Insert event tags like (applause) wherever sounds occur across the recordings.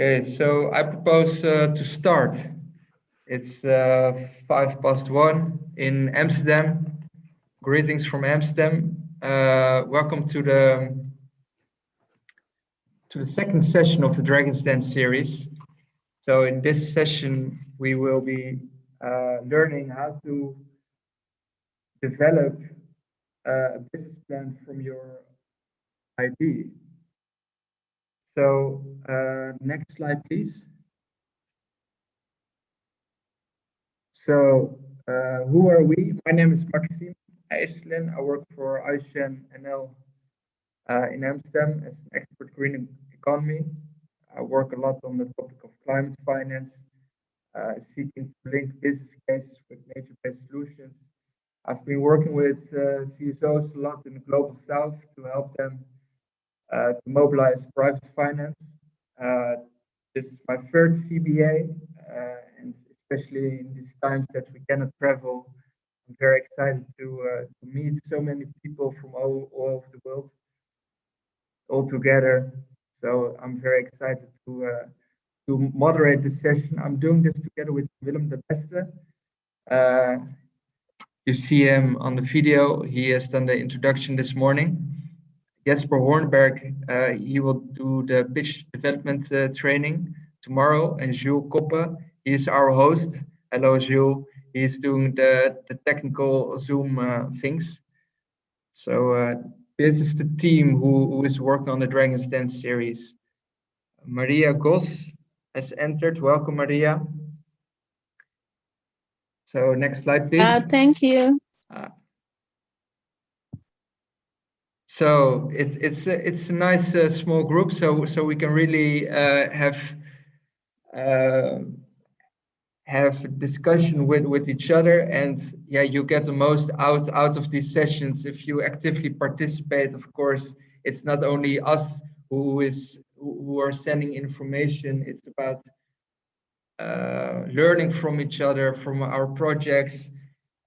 Okay, so I propose uh, to start. It's uh, five past one in Amsterdam. Greetings from Amsterdam. Uh, welcome to the to the second session of the Dragon's Den series. So in this session, we will be uh, learning how to develop uh, a business plan from your idea. So uh, next slide, please. So uh, who are we? My name is Maxim IJsselin. I work for IUCN NL uh, in Amsterdam as an expert green economy. I work a lot on the topic of climate finance, uh, seeking to link business cases with nature-based solutions. I've been working with uh, CSOs a lot in the global south to help them uh, to mobilize private finance. Uh, this is my third CBA, uh, and especially in these times that we cannot travel, I'm very excited to, to meet so many people from all, all over the world all together. So I'm very excited to uh, to moderate this session. I'm doing this together with Willem de Beste. Uh, you see him on the video. He has done the introduction this morning. Jesper Hornberg, uh, he will do the pitch development uh, training tomorrow. And Jules Koppe, he is our host. Hello, Jules. He's doing the, the technical Zoom uh, things. So uh, this is the team who, who is working on the Dragon's Den series. Maria Goss has entered. Welcome, Maria. So next slide, please. Uh, thank you. So it's it's a, it's a nice uh, small group so so we can really uh, have uh, have discussion with with each other. And yeah you get the most out out of these sessions. If you actively participate of course it's not only us who is who are sending information. It's about uh, learning from each other from our projects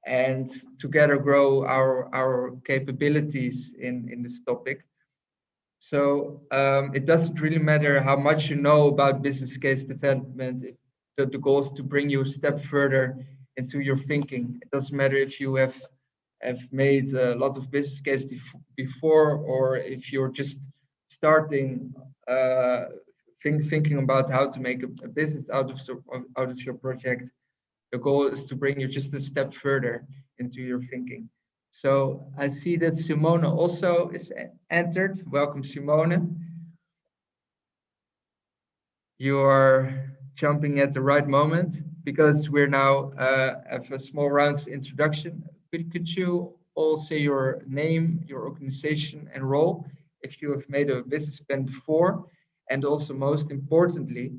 and together grow our, our capabilities in, in this topic. So um, it doesn't really matter how much you know about business case development. The, the goal is to bring you a step further into your thinking. It doesn't matter if you have have made a lot of business cases before or if you're just starting uh, think, thinking about how to make a, a business out of out of your project the goal is to bring you just a step further into your thinking. So I see that Simona also is entered. Welcome, Simona. You are jumping at the right moment because we're now uh, have a small round of introduction. Could, could you all say your name, your organization and role if you have made a business plan before? And also most importantly,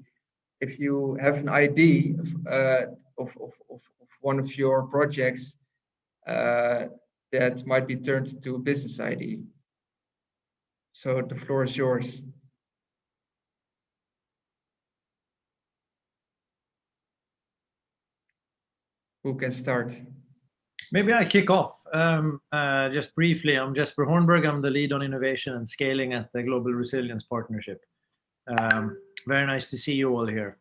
if you have an ID uh, of, of, of, one of your projects uh, that might be turned into a business ID. So the floor is yours. Who can start? Maybe I kick off um, uh, just briefly. I'm Jesper Hornberg. I'm the lead on innovation and scaling at the Global Resilience Partnership. Um, very nice to see you all here.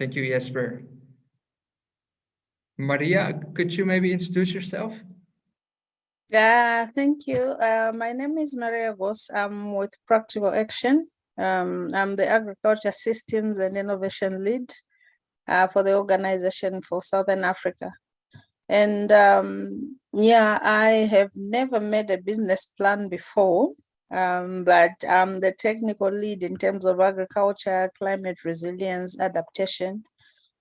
Thank you, Jesper. Maria, could you maybe introduce yourself? Yeah, thank you. Uh, my name is Maria Goss. I'm with Practical Action. Um, I'm the Agriculture Systems and Innovation Lead uh, for the organization for Southern Africa. And um, yeah, I have never made a business plan before, um, but I'm the technical lead in terms of agriculture, climate resilience, adaptation.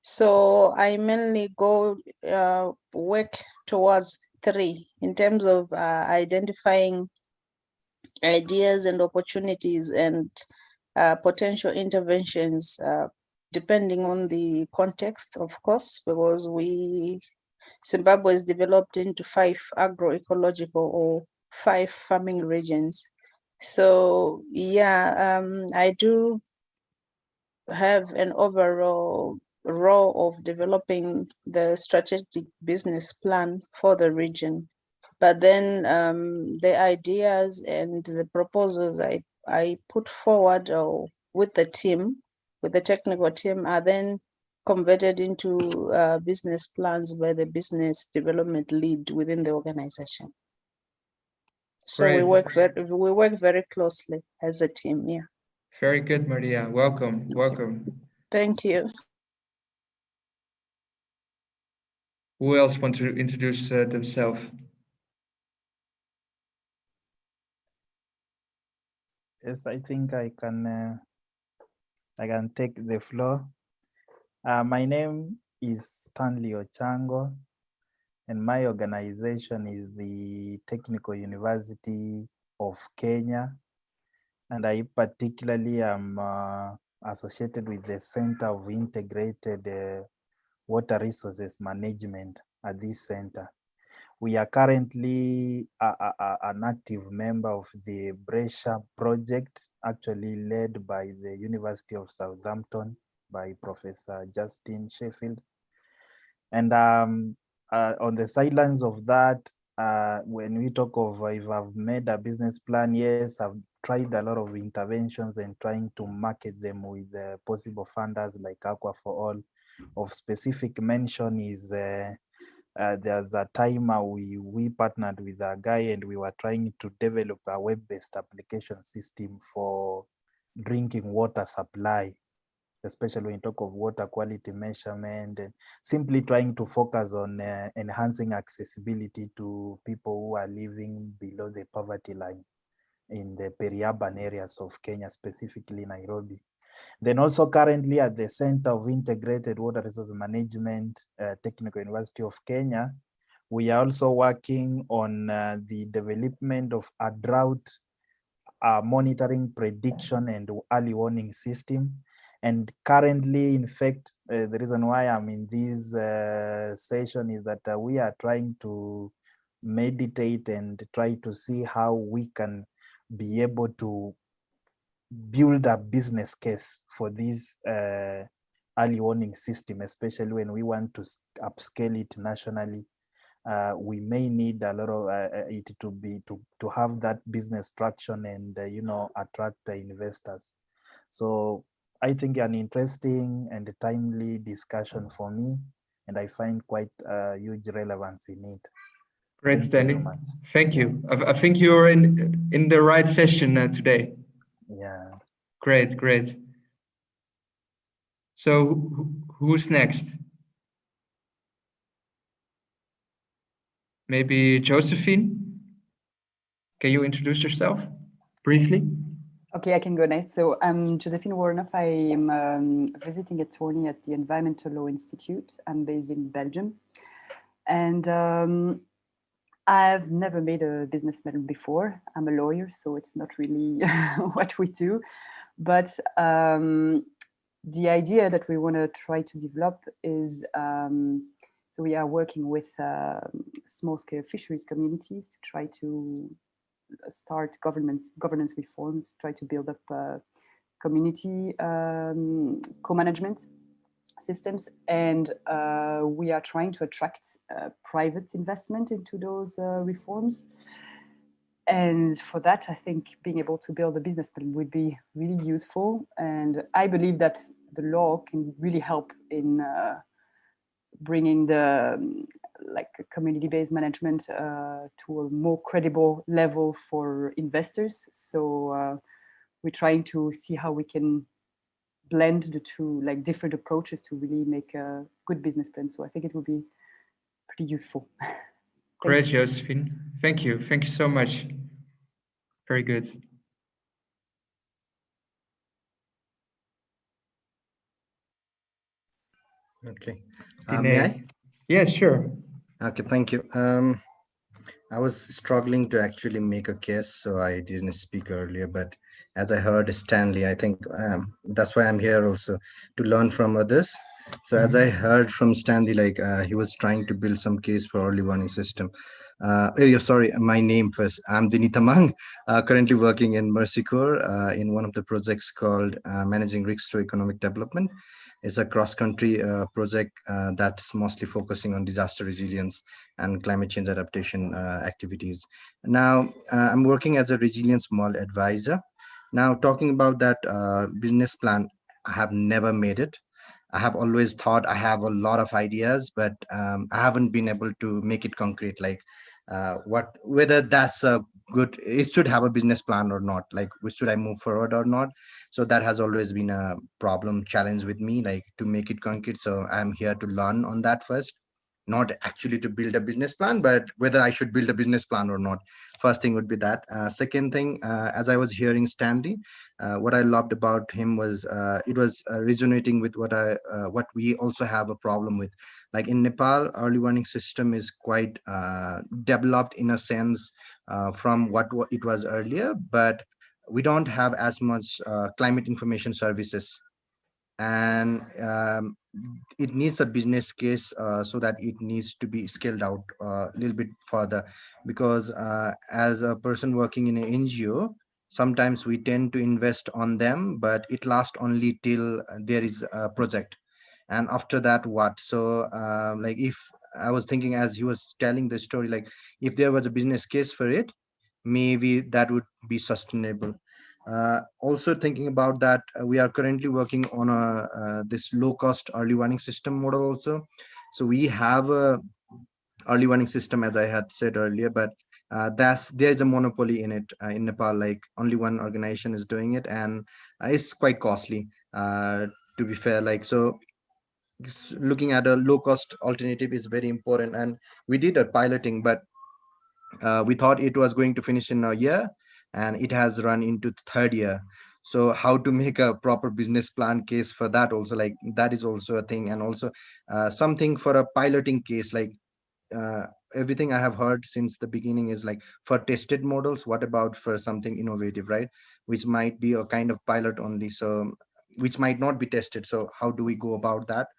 So I mainly go uh, work towards three in terms of uh, identifying ideas and opportunities and uh, potential interventions, uh, depending on the context, of course, because we Zimbabwe is developed into five agroecological or five farming regions. So yeah, um, I do have an overall role of developing the strategic business plan for the region. but then um, the ideas and the proposals I, I put forward or with the team, with the technical team are then converted into uh, business plans by the business development lead within the organization. So we work very, we work very closely as a team, yeah. Very good, Maria. Welcome, welcome. Thank you. Who else want to introduce uh, themselves? Yes, I think I can, uh, I can take the floor. Uh, my name is Stanley Ochango, and my organization is the Technical University of Kenya. And I particularly am uh, associated with the Center of Integrated uh, Water Resources Management at this center. We are currently a- a- a- an active member of the BRECcIA project, actually led by the University of Southampton by Professor Justin Sheffield. And um, uh, on the sidelines of that, uh, when we talk of uh, if I've made a business plan, yes, I've tried a lot of interventions and trying to market them with uh, possible funders like Aqua for All. Of specific mention is uh, uh, there's a time uh, we we partnered with a guy and we were trying to develop a web-based application system for drinking water supply especially when you talk of water quality measurement and simply trying to focus on uh, enhancing accessibility to people who are living below the poverty line in the peri-urban areas of Kenya, specifically Nairobi. Then also currently at the Center of Integrated Water Resource Management, uh, Technical University of Kenya, we are also working on uh, the development of a drought monitoring prediction and early warning system. And currently, in fact, uh, the reason why I'm in this uh, session is that uh, we are trying to meditate and try to see how we can be able to build a business case for this uh, early warning system, especially when we want to upscale it nationally. Uh, we may need a lot of uh, uh, it to be to to have that business traction and uh, you know attract the investors. So I think an interesting and timely discussion for me, and I find quite a huge relevance in it. Great, Thank you. Thank you. I, I think you're in in the right session uh, today. Yeah. Great, great. So who's next? Maybe Josephine? Can you introduce yourself briefly? Okay, I can go next. So I'm Josephine Warnoff. I am um, visiting attorney at the Environmental Law Institute. I'm based in Belgium. And um, I've never made a business model before. I'm a lawyer, so it's not really (laughs) what we do. But um, the idea that we want to try to develop is um, so we are working with um, small scale fisheries communities to try to start governance governance reforms, try to build up uh, community um, co-management systems, and uh, we are trying to attract uh, private investment into those uh, reforms. And for that, I think being able to build a business plan would be really useful. And I believe that the law can really help in uh, bringing the um, like community-based management uh, to a more credible level for investors. So uh, we're trying to see how we can blend the two, like different approaches to really make a good business plan. So I think it will be pretty useful. (laughs) Great, Josephine. Thank you. Thank you so much. Very good. Okay. Uh, may? I? Yes, sure. Okay, thank you. Um, I was struggling to actually make a case, so I didn't speak earlier. But as I heard Stanley, I think um, that's why I'm here also to learn from others. So as I heard from Stanley, like uh, he was trying to build some case for early warning system. Uh, oh, yeah, sorry, my name first. I'm Dinita Mang, uh, currently working in Mercy Corps uh, in one of the projects called uh, Managing Risks to Economic Development. It's a cross-country uh, project uh, that's mostly focusing on disaster resilience and climate change adaptation uh, activities. Now, uh, I'm working as a resilience mall advisor. Now, talking about that uh, business plan, I have never made it. I have always thought I have a lot of ideas, but um, I haven't been able to make it concrete. Like uh, what, whether that's a good, it should have a business plan or not. Like, should I move forward or not? So that has always been a problem, challenge with me, like to make it concrete. So I'm here to learn on that first, not actually to build a business plan, but whether I should build a business plan or not. First thing would be that. Uh, second thing, uh, as I was hearing Stanley, uh, what I loved about him was uh, it was uh, resonating with what I uh, what we also have a problem with. Like in Nepal, early warning system is quite developed in a sense from what it was earlier, but we don't have as much climate information services. And um, it needs a business case uh, so that it needs to be scaled out uh, a little bit further. Because uh, as a person working in an ngo sometimes we tend to invest on them but it lasts only till there is a project and after that what so uh, like if i was thinking as he was telling the story like if there was a business case for it maybe that would be sustainable uh, also thinking about that, uh, we are currently working on a uh, this low cost early warning system model also. So we have a early warning system, as I had said earlier, but uh, that's there's a monopoly in it uh, in Nepal. Like only one organization is doing it, and it's quite costly. to be fair, like so, looking at a low cost alternative is very important. And we did a piloting, but we thought it was going to finish in a year and it has run into third year. So how to make a proper business plan case for that also like that is also a thing. And also uh, something for a piloting case like uh, everything i have heard since the beginning is like for tested models what about for something innovative right? Which might be a kind of pilot only so which might not be tested. So how do we go about that? uh,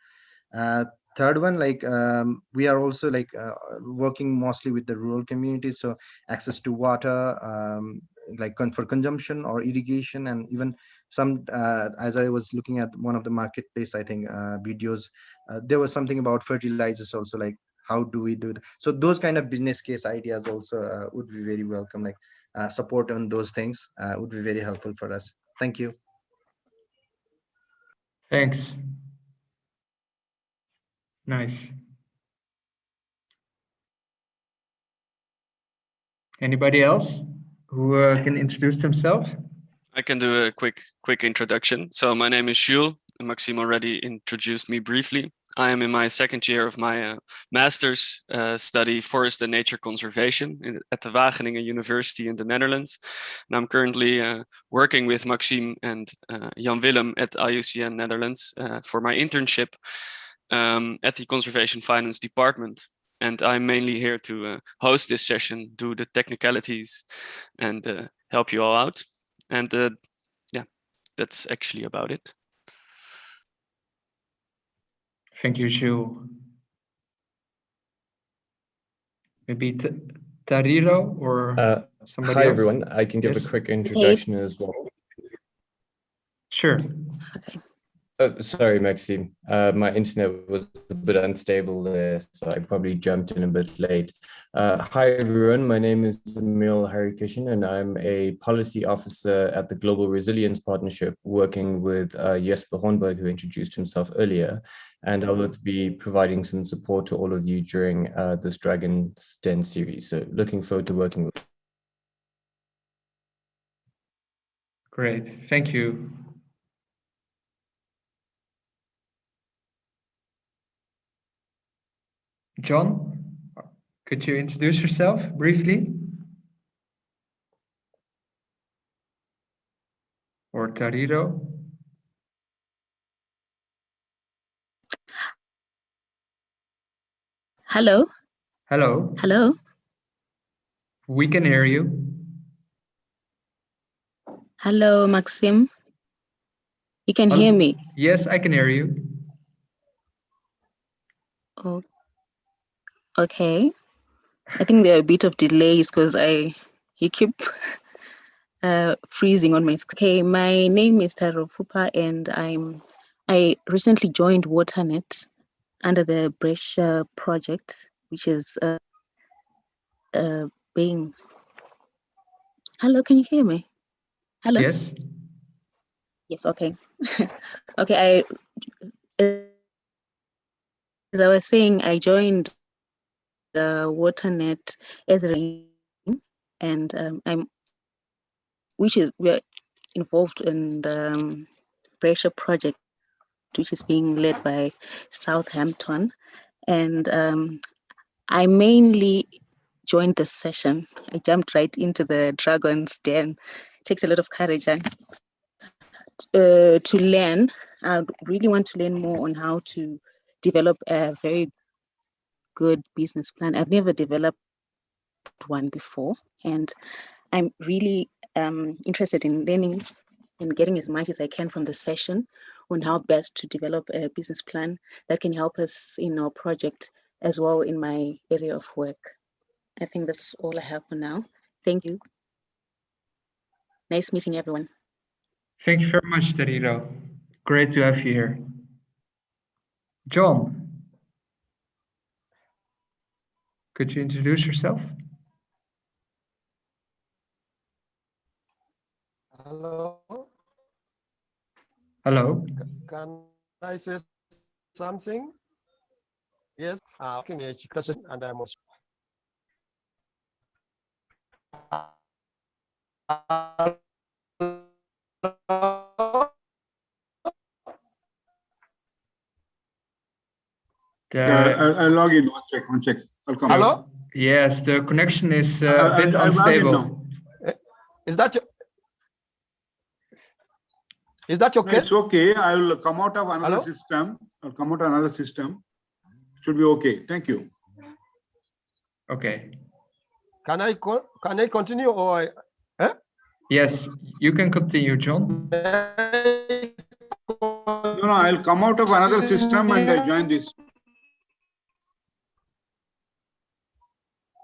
third one like um, we are also like uh, working mostly with the rural communities so access to water um, like for consumption or irrigation and even some uh, as i was looking at one of the marketplace i think uh, videos uh, there was something about fertilizers also like how do we do that so those kind of business case ideas also uh, would be very welcome like uh, support on those things uh, would be very helpful for us. Thank you. Thanks nice anybody else who uh, can introduce themselves? I can do a quick quick introduction. So my name is Jules. Maxime already introduced me briefly. I am in my second year of my uh, master's uh, study forest and nature conservation in, at the Wageningen University in the Netherlands. And I'm currently uh, working with Maxime and uh, Jan Willem at IUCN Netherlands uh, for my internship um, at the Conservation Finance Department and I'm mainly here to uh, host this session, do the technicalities and uh, help you all out. And uh, yeah, that's actually about it. Thank you, Jules. Maybe Tariro or uh, somebody Hi, else? everyone. I can give Yes. a quick introduction as well. Sure. Okay. Oh, sorry, Maxime. Uh, my internet was a bit unstable there, so I probably jumped in a bit late. Uh, hi, everyone. My name is Emil Harikishan, and I'm a policy officer at the Global Resilience Partnership, working with uh, Jesper Hornberg, who introduced himself earlier. And I will be providing some support to all of you during uh, this Dragon's Den series. So looking forward to working with Great. Thank you. John, could you introduce yourself briefly? Or Tariro? Hello, Hello, hello. we can hear you. Hello, Maxim. You can hear me? Yes, I can hear you. Oh, okay. I think there are a bit of delays because I you keep (laughs) uh, freezing on my screen. Okay, my name is Taro Fupa and I'm I recently joined WaterNet under the BRECcIA project, which is uh, uh, being. Hello, can you hear me? Hello. Yes. Yes. Okay. (laughs) okay. I, as I was saying, I joined the WaterNet as a and um, I'm, which is we're involved in the um, BRECcIA project, which is being led by Southampton, and um, I mainly joined the session. I jumped right into the dragon's den. It takes a lot of courage and uh, to learn. I really want to learn more on how to develop a very good business plan. I've never developed one before, and I'm really um, interested in learning and getting as much as I can from the session on how best to develop a business plan that can help us in our project as well in my area of work. I think that's all I have for now. Thank you. Nice meeting everyone. Thank you very much, Tariro. Great to have you here. John, could you introduce yourself? Hello. Hello. Can I say something? Yes. Uh, okay, and I'm also. The, I'll, I'll log in. One check. One check. I'll. Hello. yes, the connection is uh, a I'll- bit I'll unstable. now. Is that your- is that No, okay? It's okay. I will come out of another Hello? system. I'll come out of another system. Should be okay. Thank you. Okay. Can I can I continue or I- eh? Yes, you can continue, John. No, no, I'll come out of another system and I join this.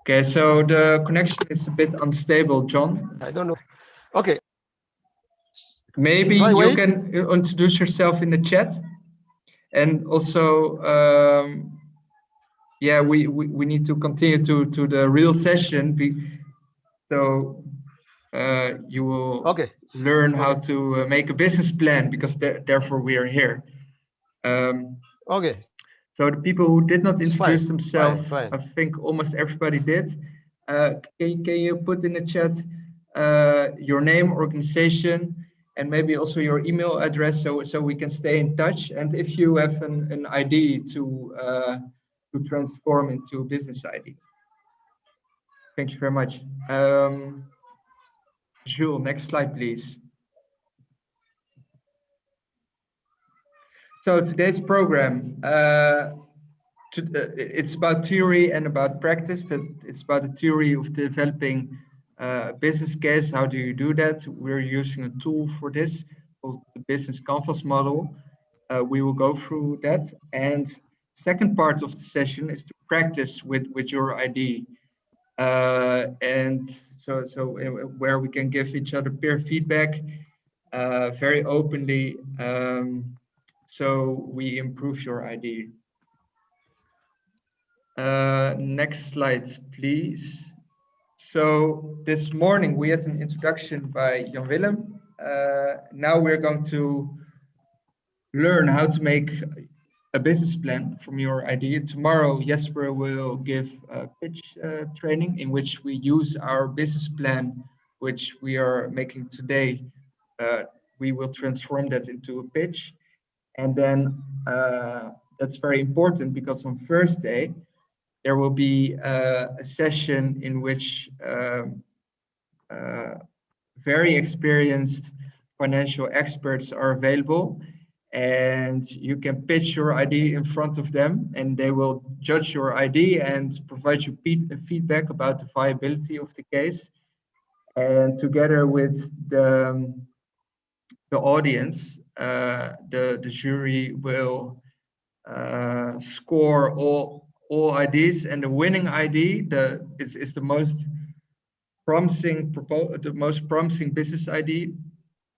Okay, so the connection is a bit unstable, John. I don't know. Okay. Maybe you wait? can introduce yourself in the chat. And also, um, yeah, we, we, we need to continue to, to the real session. be- So uh, you will Okay. learn how to uh, make a business plan because there, therefore we are here. Um, Okay. So the people who did not introduce fine, themselves, fine. I think almost everybody did. Uh, can, can you put in the chat uh, your name, organization, and maybe also your email address so, so we can stay in touch. And if you have an, an ID to, uh, to transform into a business ID. Thank you very much. Um, Jules, next slide, please. So today's program, uh, to, uh, it's about theory and about practice. That it's about the theory of developing uh, a business case. How do you do that? We're using a tool for this called the business canvas model. Uh, we will go through that. And second part of the session is to practice with with your ID. Uh, and so so uh, where we can give each other peer feedback uh, very openly. Um, so we improve your ID. Uh, next slide, please. So this morning we had an introduction by Jan Willem. Uh, now we're going to learn how to make a business plan from your idea. Tomorrow, Jesper will give a pitch uh, training in which we use our business plan, which we are making today. Uh, we will transform that into a pitch. And then uh, that's very important because on Thursday, there will be uh, a session in which um, uh, very experienced financial experts are available and you can pitch your idea in front of them and they will judge your idea and provide you feedback about the viability of the case. And together with the, um, the audience uh, the, the jury will uh, score all all IDs and the winning ID the is, is the most promising the most promising business ID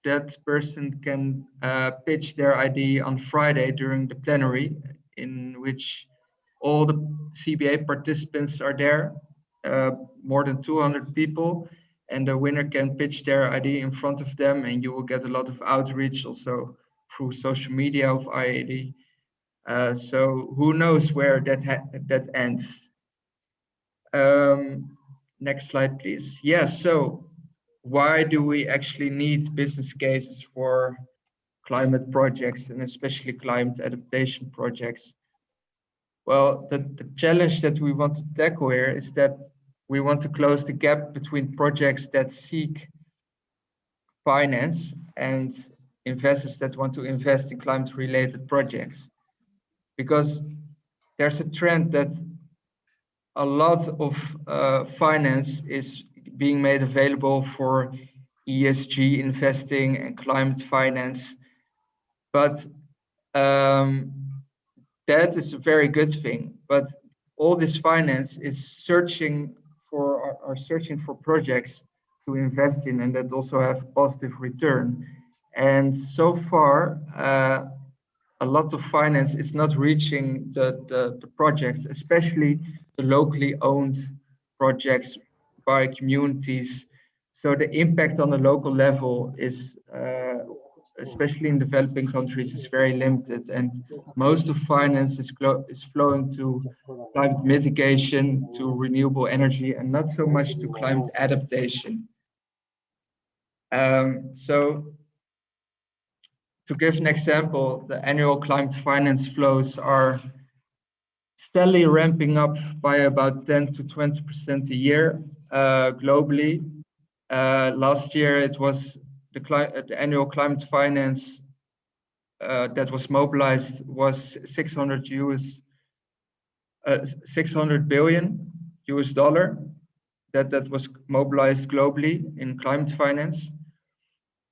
that person can uh, pitch their ID on Friday during the plenary, in which all the CBA participants are there, uh, more than 200 people, and the winner can pitch their idea in front of them, and you will get a lot of outreach also through social media of IIED. Uh, so who knows where that that ends? Um, next slide, please. Yes. Yeah, so why do we actually need business cases for climate projects and especially climate adaptation projects? Well, the, the challenge that we want to tackle here is that we want to close the gap between projects that seek finance and investors that want to invest in climate related projects. Because there's a trend that a lot of uh, finance is being made available for ESG investing and climate finance. But um, that is a very good thing. But all this finance is searching are, are searching for projects to invest in and that also have positive return. And so far, uh, a lot of finance is not reaching the, the, the projects, especially the locally owned projects by communities. So the impact on the local level is, especially in developing countries, is very limited. And most of finance is, is flowing to climate mitigation, to renewable energy, and not so much to climate adaptation. Um, so to give an example, the annual climate finance flows are steadily ramping up by about 10 to 20% a year uh, globally. Uh, last year, it was the, the annual climate finance uh, that was mobilized was 600 US, uh, 600 billion US dollar that, that was mobilized globally in climate finance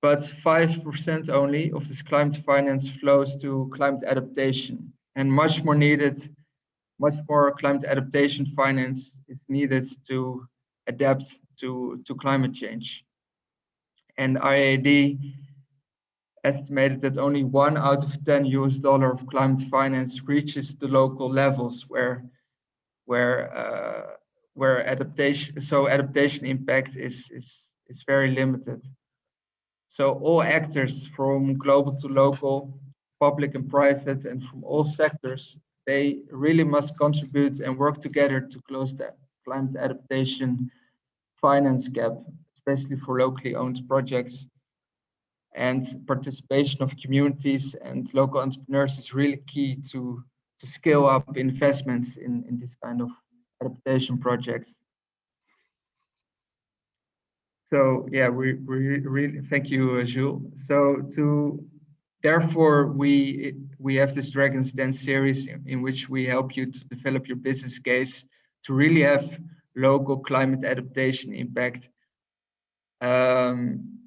but 5% only of this climate finance flows to climate adaptation and much more needed, much more climate adaptation finance is needed to adapt to, to climate change. And IIED estimated that only one out of 10 US dollar of climate finance reaches the local levels where, where, uh, where adaptation, so adaptation impact is, is, is very limited. So all actors from global to local, public and private, and from all sectors, they really must contribute and work together to close the climate adaptation finance gap, especially for locally owned projects. And participation of communities and local entrepreneurs is really key to, to scale up investments in, in this kind of adaptation projects. So yeah, we, we really thank you, uh, Jules. So to therefore we we have this Dragons Den series in, in, which we help you to develop your business case to really have local climate adaptation impact um,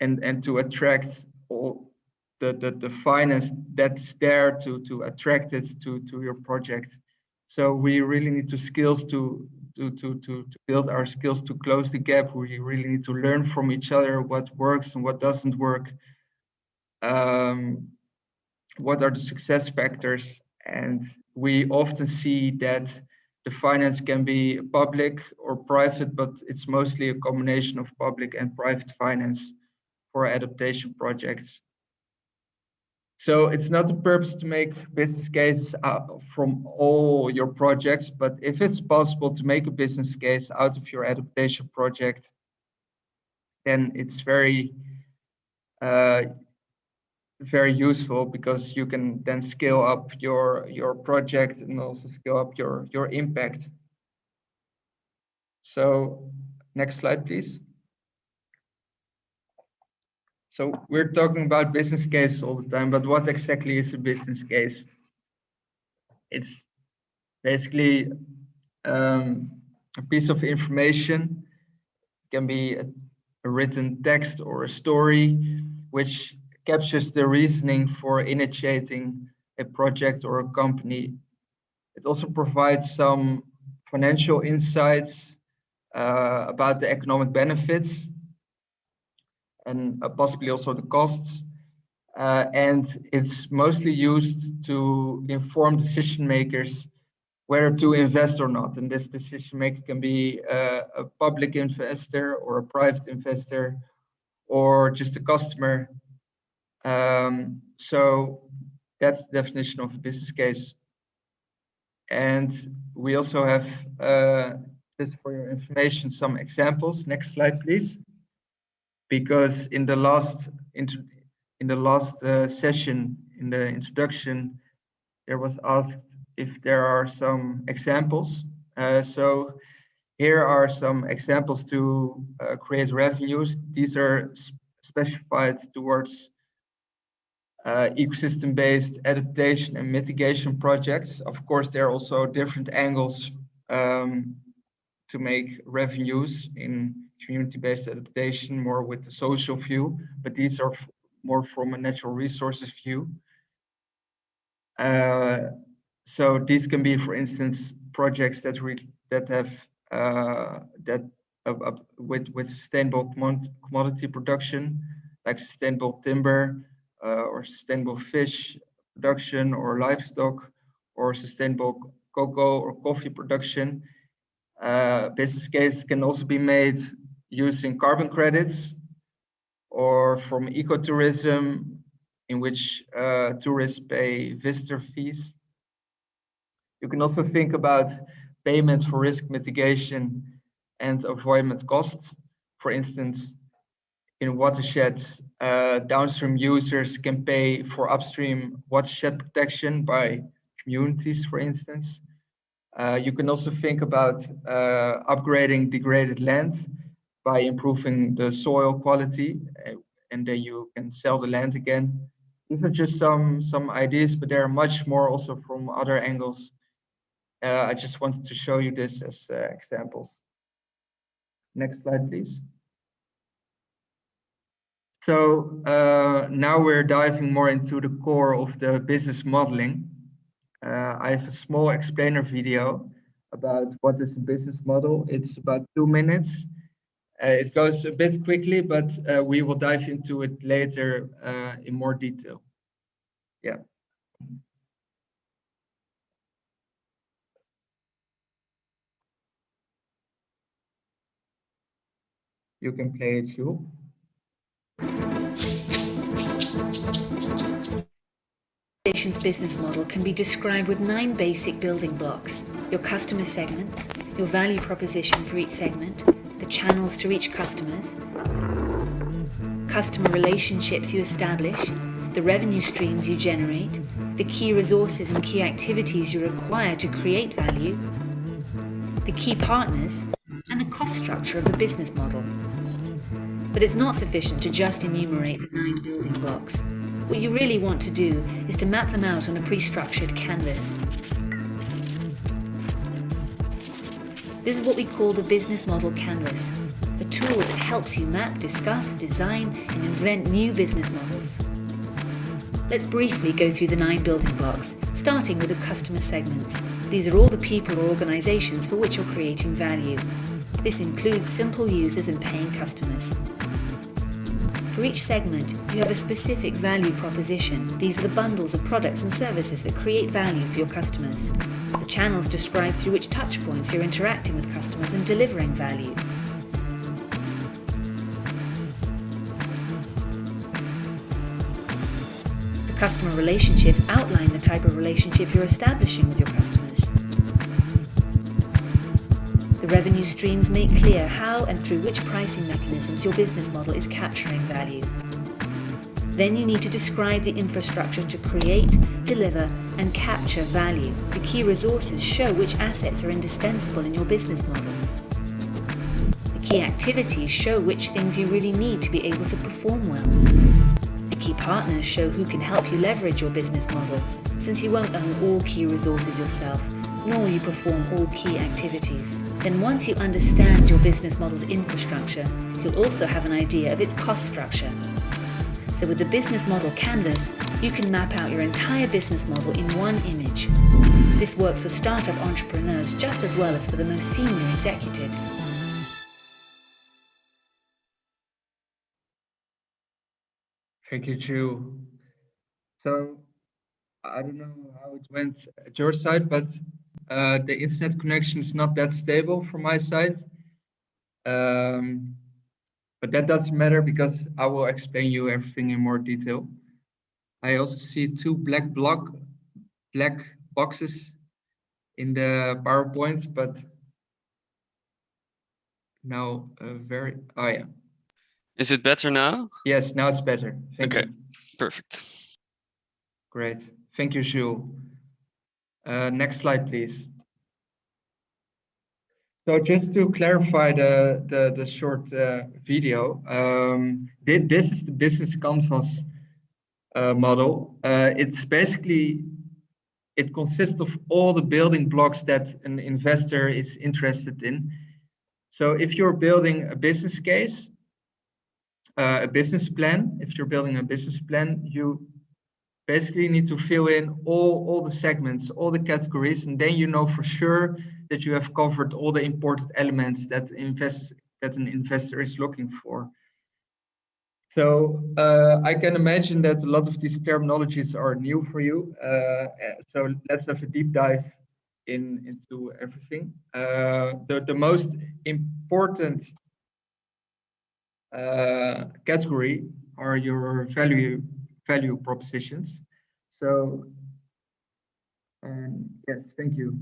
and and to attract all the, the the finance that's there to to attract it to to your project. So we really need to skills to to, to, to, to build our skills to close the gap. We really need to learn from each other what works and what doesn't work. Um, what are the success factors? And we often see that the finance can be public or private, but it's mostly a combination of public and private finance for adaptation projects. So it's not the purpose to make business cases from all your projects, but if it's possible to make a business case out of your adaptation project, then it's very, uh, very useful because you can then scale up your your project and also scale up your your impact. So next slide, please. So we're talking about business cases all the time, but what exactly is a business case? It's basically um, a piece of information. It can be a, a written text or a story, which captures the reasoning for initiating a project or a company. It also provides some financial insights uh, about the economic benefits and uh, possibly also the costs. Uh, and it's mostly used to inform decision makers whether to invest or not. And this decision maker can be uh, a public investor or a private investor or just a customer. Um, so that's the definition of a business case. And we also have, uh, just for your information, some examples. Next slide, please. Because in the last in the last uh, session, in the introduction, there was asked if there are some examples. Uh, so here are some examples to uh, create revenues. These are specified towards uh, ecosystem-based adaptation and mitigation projects. Of course, there are also different angles um, to make revenues in community-based adaptation, more with the social view, but these are more from a natural resources view. Uh, so these can be, for instance, projects that we that have uh, that uh, uh, with with sustainable commodity production, like sustainable timber or sustainable fish production or livestock or sustainable cocoa or coffee production. Uh, business cases can also be made using carbon credits or from ecotourism in which uh, tourists pay visitor fees. You can also think about payments for risk mitigation and avoidance costs. For instance, in watersheds, uh, downstream users can pay for upstream watershed protection by communities, for instance. Uh, you can also think about uh, upgrading degraded land by improving the soil quality uh, and then you can sell the land again. These are just some, some ideas, but there are much more also from other angles. Uh, I just wanted to show you this as uh, examples. Next slide, please. So uh, now we're diving more into the core of the business modeling. Uh, I have a small explainer video about what is a business model. It's about two minutes uh, it goes a bit quickly, but uh, we will dive into it later uh, in more detail. Yeah. You can play it, too. Business model can be described with nine basic building blocks. Your customer segments, your value proposition for each segment, the channels to reach customers, customer relationships you establish, the revenue streams you generate, the key resources and key activities you require to create value, the key partners, and the cost structure of the business model. But it's not sufficient to just enumerate the nine building blocks. What you really want to do is to map them out on a pre-structured canvas This is what we call the Business Model Canvas, a tool that helps you map, discuss, design and invent new business models. Let's briefly go through the nine building blocks, starting with the customer segments. These are all the people or organizations for which you're creating value. This includes simple users and paying customers. For each segment, you have a specific value proposition. These are the bundles of products and services that create value for your customers. The channels describe through which touchpoints you're interacting with customers and delivering value. The customer relationships outline the type of relationship you're establishing with your customers. Revenue streams make clear how and through which pricing mechanisms your business model is capturing value. Then you need to describe the infrastructure to create, deliver and capture value. The key resources show which assets are indispensable in your business model. The key activities show which things you really need to be able to perform well. The key partners show who can help you leverage your business model, since you won't own all key resources yourself nor you perform all key activities. Then once you understand your business model's infrastructure, you'll also have an idea of its cost structure. So with the business model canvas, you can map out your entire business model in one image. This works for startup entrepreneurs just as well as for the most senior executives. Thank you, Ju. So I don't know how it went at your side, but uh, the internet connection is not that stable from my side. Um, but that doesn't matter because I will explain you everything in more detail. I also see two black block, black boxes in the PowerPoint, but now uh, very, oh yeah. Is it better now? Yes, now it's better. Thank okay, you. perfect. Great. Thank you, Jules. Uh, next slide, please. So just to clarify the, the, the short uh, video, um, this, is the business canvas uh, model. Uh, it's basically, it consists of all the building blocks that an investor is interested in. So if you're building a business case, uh, a business plan, if you're building a business plan, you basically you need to fill in all, all the segments, all the categories, and then you know for sure that you have covered all the important elements that invest that an investor is looking for. So uh, I can imagine that a lot of these terminologies are new for you. Uh, so let's have a deep dive in into everything. Uh, the the most important uh, category are your value value propositions. So um, yes, thank you.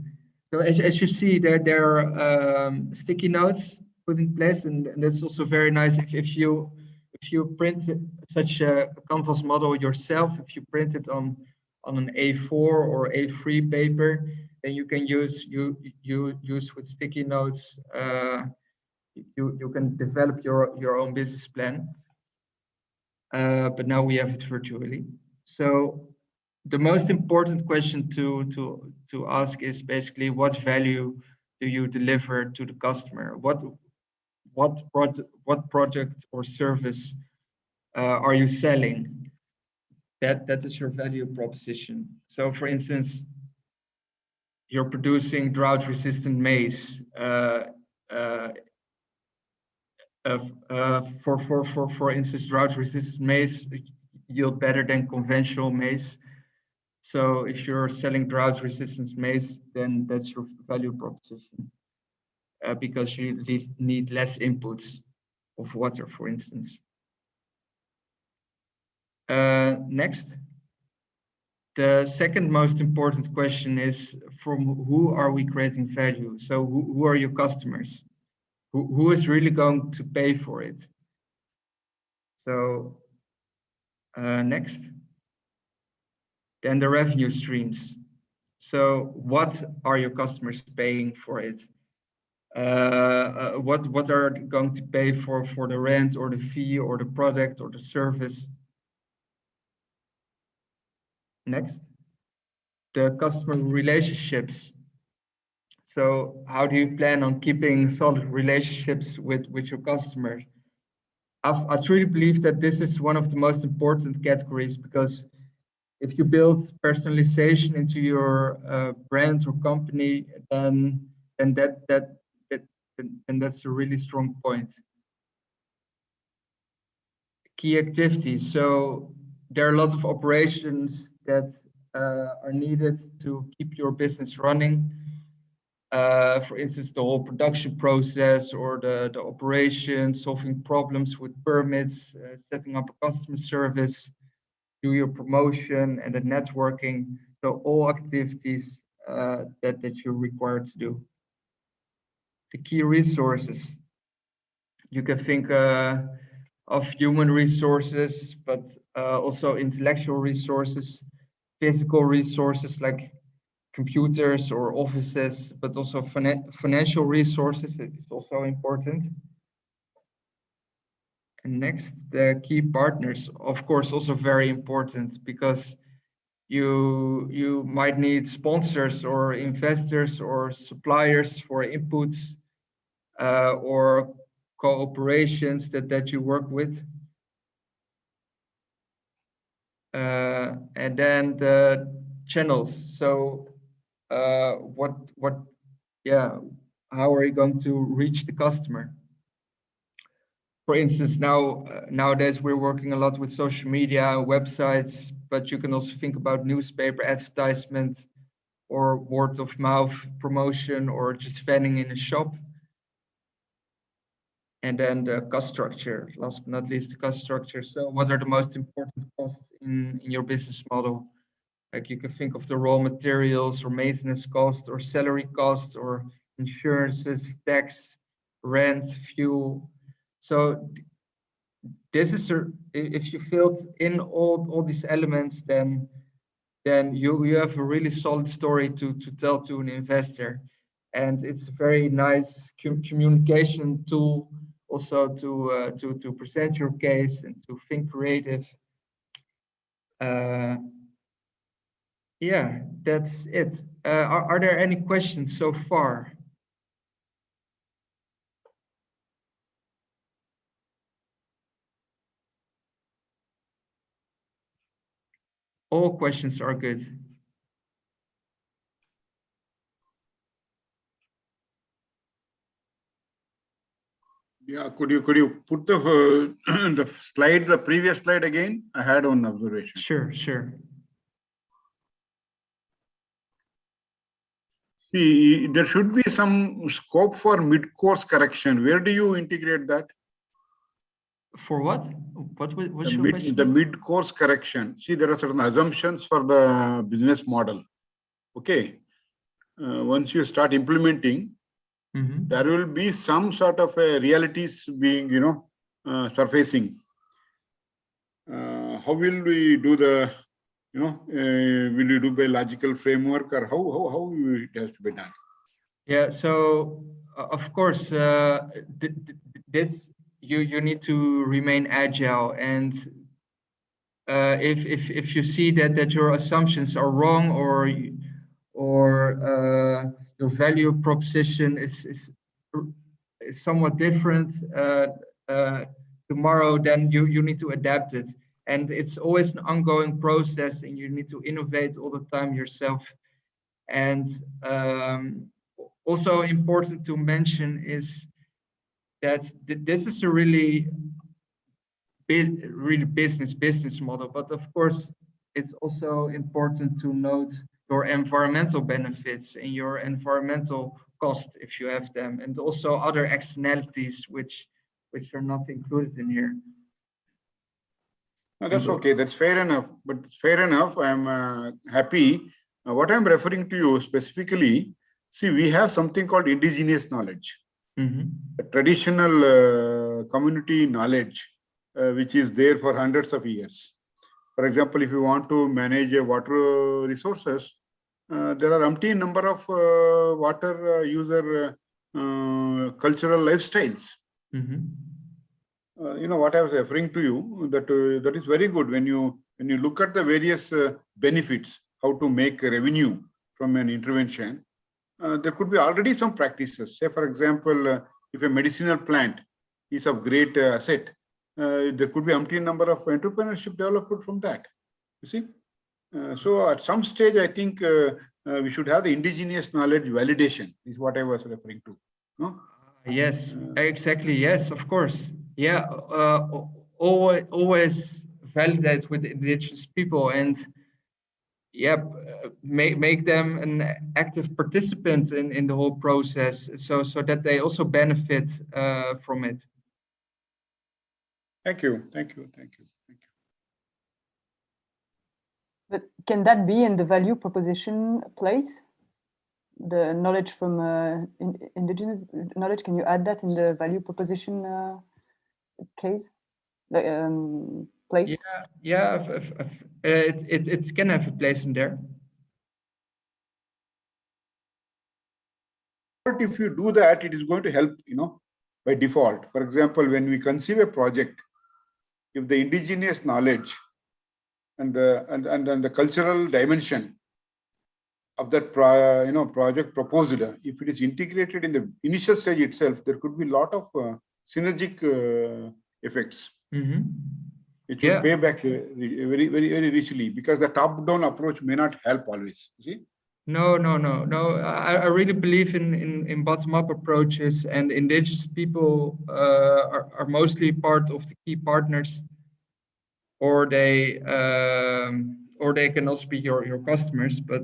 So as, as you see there, there are um, sticky notes put in place and, and that's also very nice if, if you if you print such a canvas model yourself, if you print it on on an A4 or A3 paper, then you can use you you use with sticky notes. Uh, you you can develop your your own business plan. Uh, but now we have it virtually. So the most important question to to to ask is basically what value do you deliver to the customer? What what product what project or service uh, are you selling? That that is your value proposition. So, for instance, you're producing drought-resistant maize. Uh, uh, uh, for for for for instance, drought-resistant maize yield better than conventional maize. So if you're selling drought-resistant maize, then that's your value proposition uh, because you need less inputs of water, for instance. Uh, next. The second most important question is from who are we creating value? So who, who are your customers? Who, who is really going to pay for it? So uh, next. Then the revenue streams. So what are your customers paying for it? Uh, uh, what what are going to pay for for the rent or the fee or the product or the service? Next, the customer relationships. So how do you plan on keeping solid relationships with with your customers? I've, I truly believe that this is one of the most important categories because if you build personalization into your uh, brand or company, then then that that and that's a really strong point. Key activities. So there are a lot of operations that uh, are needed to keep your business running. Uh, for instance, the whole production process or the, the operation, solving problems with permits, uh, setting up a customer service, do your promotion and the networking. So all activities uh, that, that you're required to do the key resources. You can think uh, of human resources, but uh, also intellectual resources, physical resources like computers or offices, but also financial resources is also important. And next, the key partners, of course, also very important because you you might need sponsors or investors or suppliers for inputs uh, or cooperations that that you work with uh, and then the channels so uh, what what yeah how are you going to reach the customer for instance, now uh, nowadays we're working a lot with social media, websites, but you can also think about newspaper advertisement or word of mouth promotion or just vending in a shop. And then the cost structure, last but not least, the cost structure. So what are the most important costs in, in your business model? Like you can think of the raw materials or maintenance cost or salary costs or insurances, tax, rent, fuel. So this is a, if you filled in all, all these elements, then then you, you have a really solid story to, to tell to an investor. And it's a very nice com- communication tool also to, uh, to, to present your case and to think creative. Uh, yeah, that's it. Uh, are, are there any questions so far? All questions are good. Yeah, could you, could you put the, uh, (clears throat) the slide, the previous slide again? I had one observation. Sure, sure. See, there should be some scope for mid-course correction. Where do you integrate that? For what? What was, The mid, the mid-course correction. See, there are certain assumptions for the business model. Okay. Uh, once you start implementing, Mhm. there will be some sort of a realities being, you know, uh, surfacing. Uh, how will we do the, you know, uh, will you do by logical framework or how, how, how it has to be done? Yeah, so uh, of course, uh, th- th- this you you need to remain agile, and uh, if if if you see that that your assumptions are wrong or or uh, your value proposition is is, is somewhat different tomorrow, then you you need to adapt it, and it's always an ongoing process, and you need to innovate all the time yourself, and um, also important to mention is that th- this is a really really business business model. But of course it's also important to note your environmental benefits and your environmental cost if you have them and also other externalities which which are not included in here No, that's okay, that's fair enough, but fair enough, I'm uh, happy. Uh, What I'm referring to you specifically, see, we have something called indigenous knowledge, Mhm. a traditional uh, community knowledge, uh, which is there for hundreds of years. For example, if you want to manage water resources, uh, there are umpteen number of uh, water uh, user uh, uh, cultural lifestyles Mhm. uh, you know what I was referring to you that uh, that is very good when you when you look at the various uh, benefits how to make revenue from an intervention uh, there could be already some practices say for example uh, if a medicinal plant is of great uh, asset uh, there could be umpteen number of entrepreneurship developed from that you see uh, so at some stage I think uh, uh, we should have the indigenous knowledge validation is what I was referring to no Yes, exactly. Yes, of course. Yeah, uh, always, always validate with indigenous people and yeah, uh, make make them an active participant in in the whole process, so so that they also benefit uh, from it. thank you thank you thank you But can that be in the value proposition place? The knowledge from uh, in, indigenous knowledge, can you add that in the value proposition uh, case? The um, place? Yeah, yeah, if- if- if, uh, it, it it can have a place in there. But if you do that, it is going to help, you know, by default. For example, when we conceive a project, if the indigenous knowledge and the and, and, and the cultural dimension of that pro, you know project proposed, if it is integrated in the initial stage itself, there could be a lot of uh, synergic uh, effects. Mhm. It will Yeah. pay back uh, very, very, very richly because the top-down approach may not help always. See, No, no, no, no. I, I really believe in, in, in bottom-up approaches and indigenous people uh, are, are mostly part of the key partners or they um, or they can also be your, your customers. But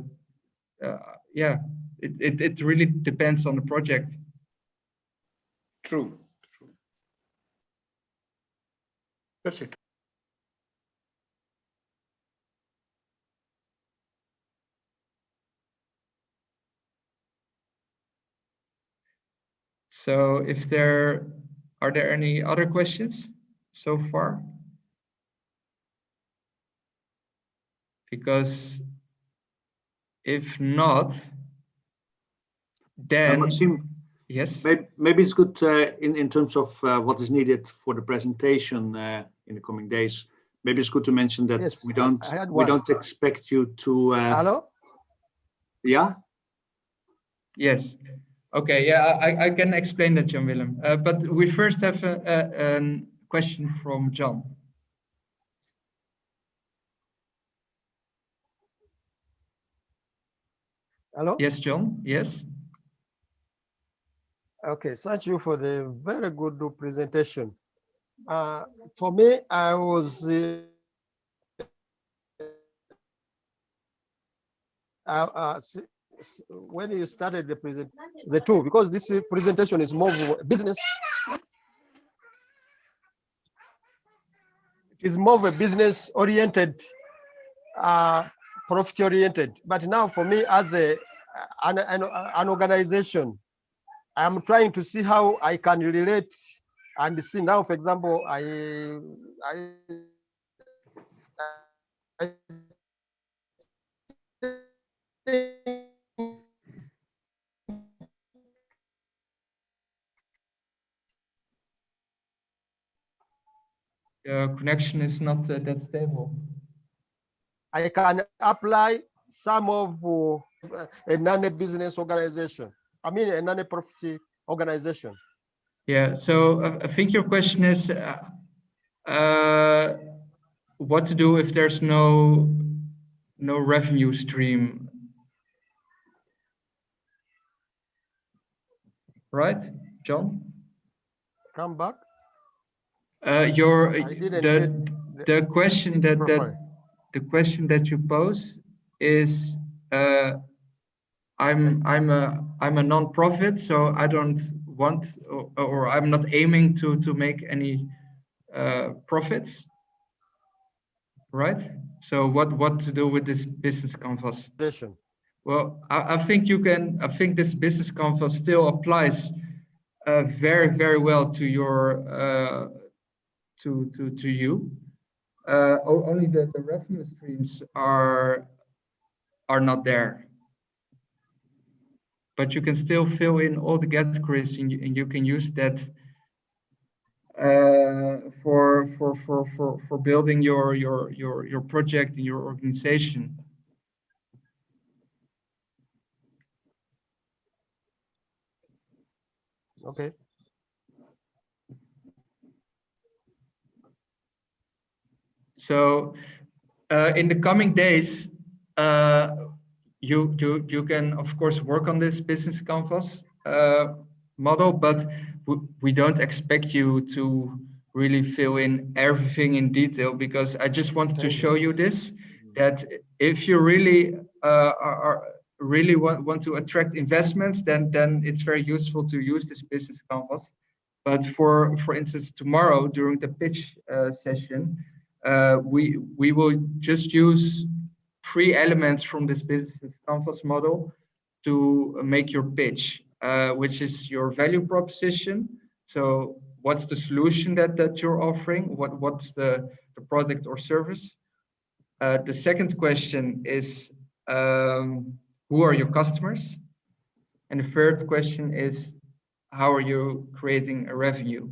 uh, yeah, it, it, it really depends on the project. True. True. That's it. So if there are there any other questions so far? Because if not, then Maxime, yes. maybe, maybe it's good uh, in, in terms of uh, what is needed for the presentation uh, in the coming days. Maybe it's good to mention that Yes, we don't I had we don't expect you to. Uh, Hello? yeah. Yes. Okay. Yeah, I, I can explain that, Jan Willem. Uh, but we first have a, a, a question from John. Hello? Yes, John. Yes. Okay, thank you for the very good presentation. Uh, for me, I was uh, uh, uh, when you started the present the two because this presentation is more business. It is more of a business oriented, uh, profit oriented. But now for me as a an, an, an organization, I'm trying to see how I can relate and see now, for example, I, I, I The connection is not uh, that stable. I can apply some of uh, a non-business organization. I mean, a non-profit organization. Yeah. So uh, I think your question is uh, uh, what to do if there's no no revenue stream, right, John? Come back. Uh, your didn't the the question that that the question that you pose is uh, I'm I'm a I'm a non-profit, so I don't want or, or I'm not aiming to to make any uh, profits, right? So what what to do with this business canvas? Organization. Well, I, I think you can. I think this business canvas still applies uh, very very well to your uh, to to to you. Uh, only the, the revenue streams are are not there. But you can still fill in all the categories and you, and you can use that uh, for, for, for, for, for building your, your, your, your project and your organization. Okay. So uh, in the coming days, uh, you, you, you can of course work on this business canvas uh, model, but we don't expect you to really fill in everything in detail because I just wanted to show you this, that if you really uh, are, are really want, want to attract investments, then, then it's very useful to use this business canvas. But for, for instance, tomorrow during the pitch uh, session, uh, we we will just use three elements from this business canvas model to make your pitch, uh, which is your value proposition. So what's the solution that that you're offering? What what's the the product or service? Uh, the second question is um, who are your customers? And the third question is how are you creating a revenue?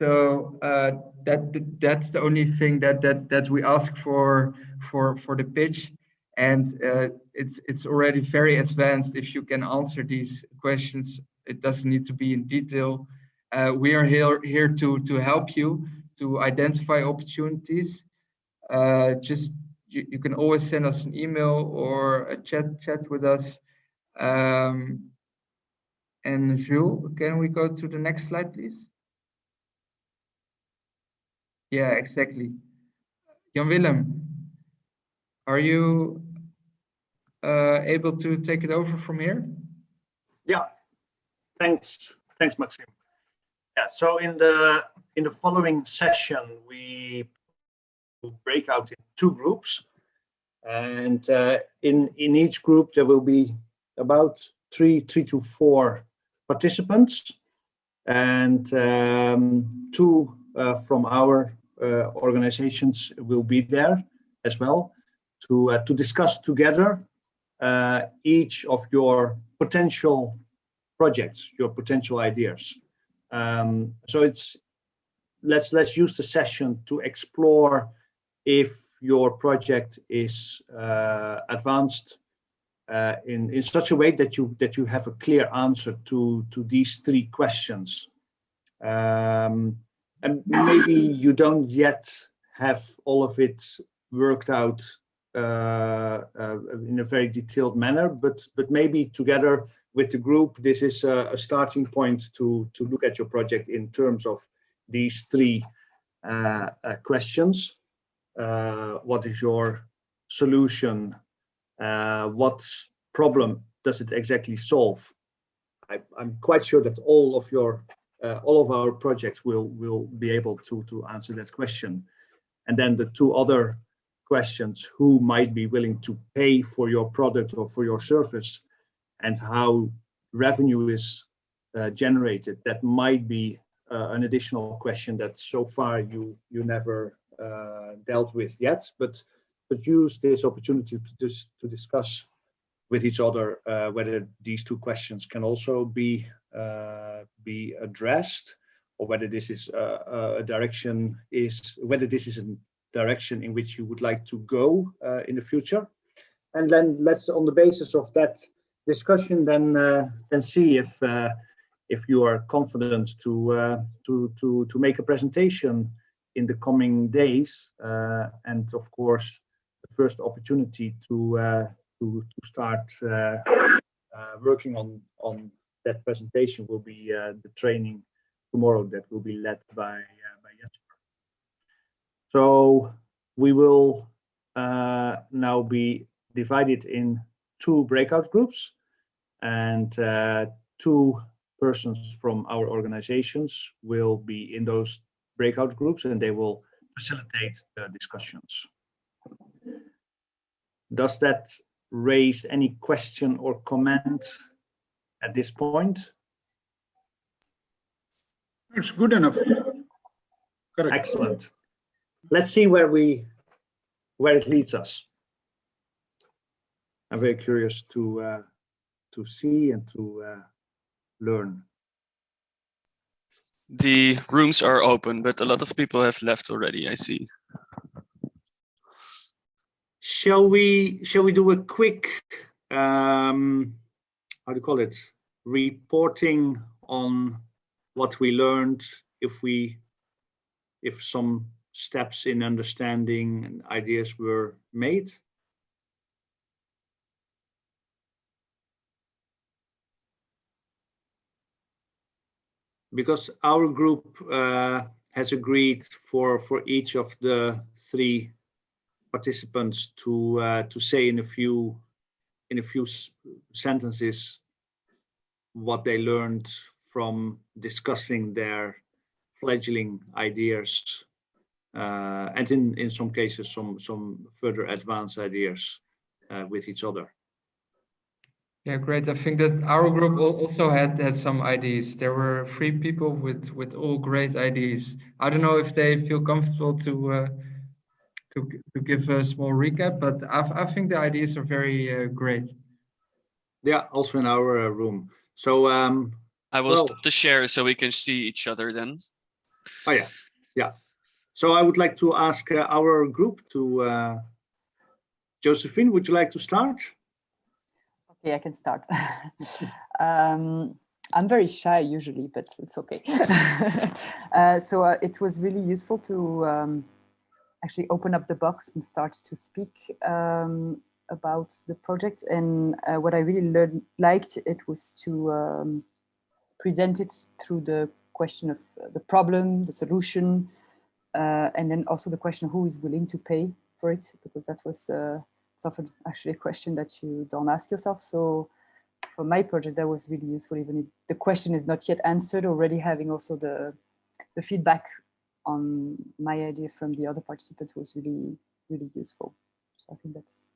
So uh, that that's the only thing that that that we ask for for for the pitch, and uh, it's it's already very advanced. If you can answer these questions, it doesn't need to be in detail. Uh, we are here here to to help you to identify opportunities. Uh, just you, you can always send us an email or a chat chat with us. Um, and Jules, can we go to the next slide, please? Yeah, exactly. Jan Willem, are you uh, able to take it over from here? Yeah, thanks, thanks, Maxim. Yeah, so in the in the following session, we break out in two groups, and uh, in in each group there will be about three three to four participants, and um, two uh, from our uh, organizations will be there as well to uh, to discuss together uh, each of your potential projects, your potential ideas. Um, so it's let's let's use the session to explore if your project is uh, advanced uh, in in such a way that you that you have a clear answer to to these three questions. Um, and maybe you don't yet have all of it worked out in a very detailed manner, but but maybe together with the group, this is a, a, starting point to to look at your project in terms of these three uh, uh questions. Uh, what is your solution? Uh, what problem does it exactly solve? I, am quite sure that all of your all of our projects will will be able to to answer that question. And then the two other questions who might be willing to pay for your product or for your service and how revenue is uh, generated that might be uh, an additional question that so far you you never uh, dealt with yet but but use this opportunity to dis to discuss with each other uh, whether these two questions can also be uh, be addressed or whether this is uh, a direction is whether this is an direction in which you would like to go uh, in the future. And then let's, on the basis of that discussion, then uh, then see if uh, if you are confident to uh, to to to make a presentation in the coming days. Uh, and of course, the first opportunity to to to start working on on that presentation will be the training tomorrow that will be led by so we will uh, now be divided in two breakout groups and uh, two persons from our organizations will be in those breakout groups and they will facilitate the discussions. Does that raise any question or comment at this point? It's good enough. Correct. Excellent let's see where we where it leads us. I'm very curious to uh, to see and to uh, learn. The rooms are open, but a lot of people have left already. I see. Shall we? Shall we do a quick? Um, how do you call it? Reporting on what we learned. If we, if some steps in understanding and ideas were made. Because our group uh, has agreed for, for each of the three participants to uh, to say in a few in a few sentences what they learned from discussing their fledgling ideas uh, and in in some cases some some further advanced ideas uh, with each other. Yeah, great. I think that our group also had had some ideas. There were three people with with all great ideas. I don't know if they feel comfortable to uh, to to give a small recap, but I I think the ideas are very uh, great. Yeah, also in our uh, room. So um, I will well, stop the share so we can see each other then. Oh yeah, yeah. So I would like to ask uh, our group to, uh, Josephine, would you like to start? Okay, I can start. (laughs) um, I'm very shy usually, but it's okay. (laughs) uh, so uh, it was really useful to um, actually open up the box and start to speak um, about the project. And uh, what I really learned, liked it was to um, present it through the question of the problem, the solution, uh, and then also the question who is willing to pay for it, because that was uh, often actually a question that you don't ask yourself. So for my project, that was really useful, even if the question is not yet answered, already having also the, the feedback on my idea from the other participants was really, really useful. So I think that's,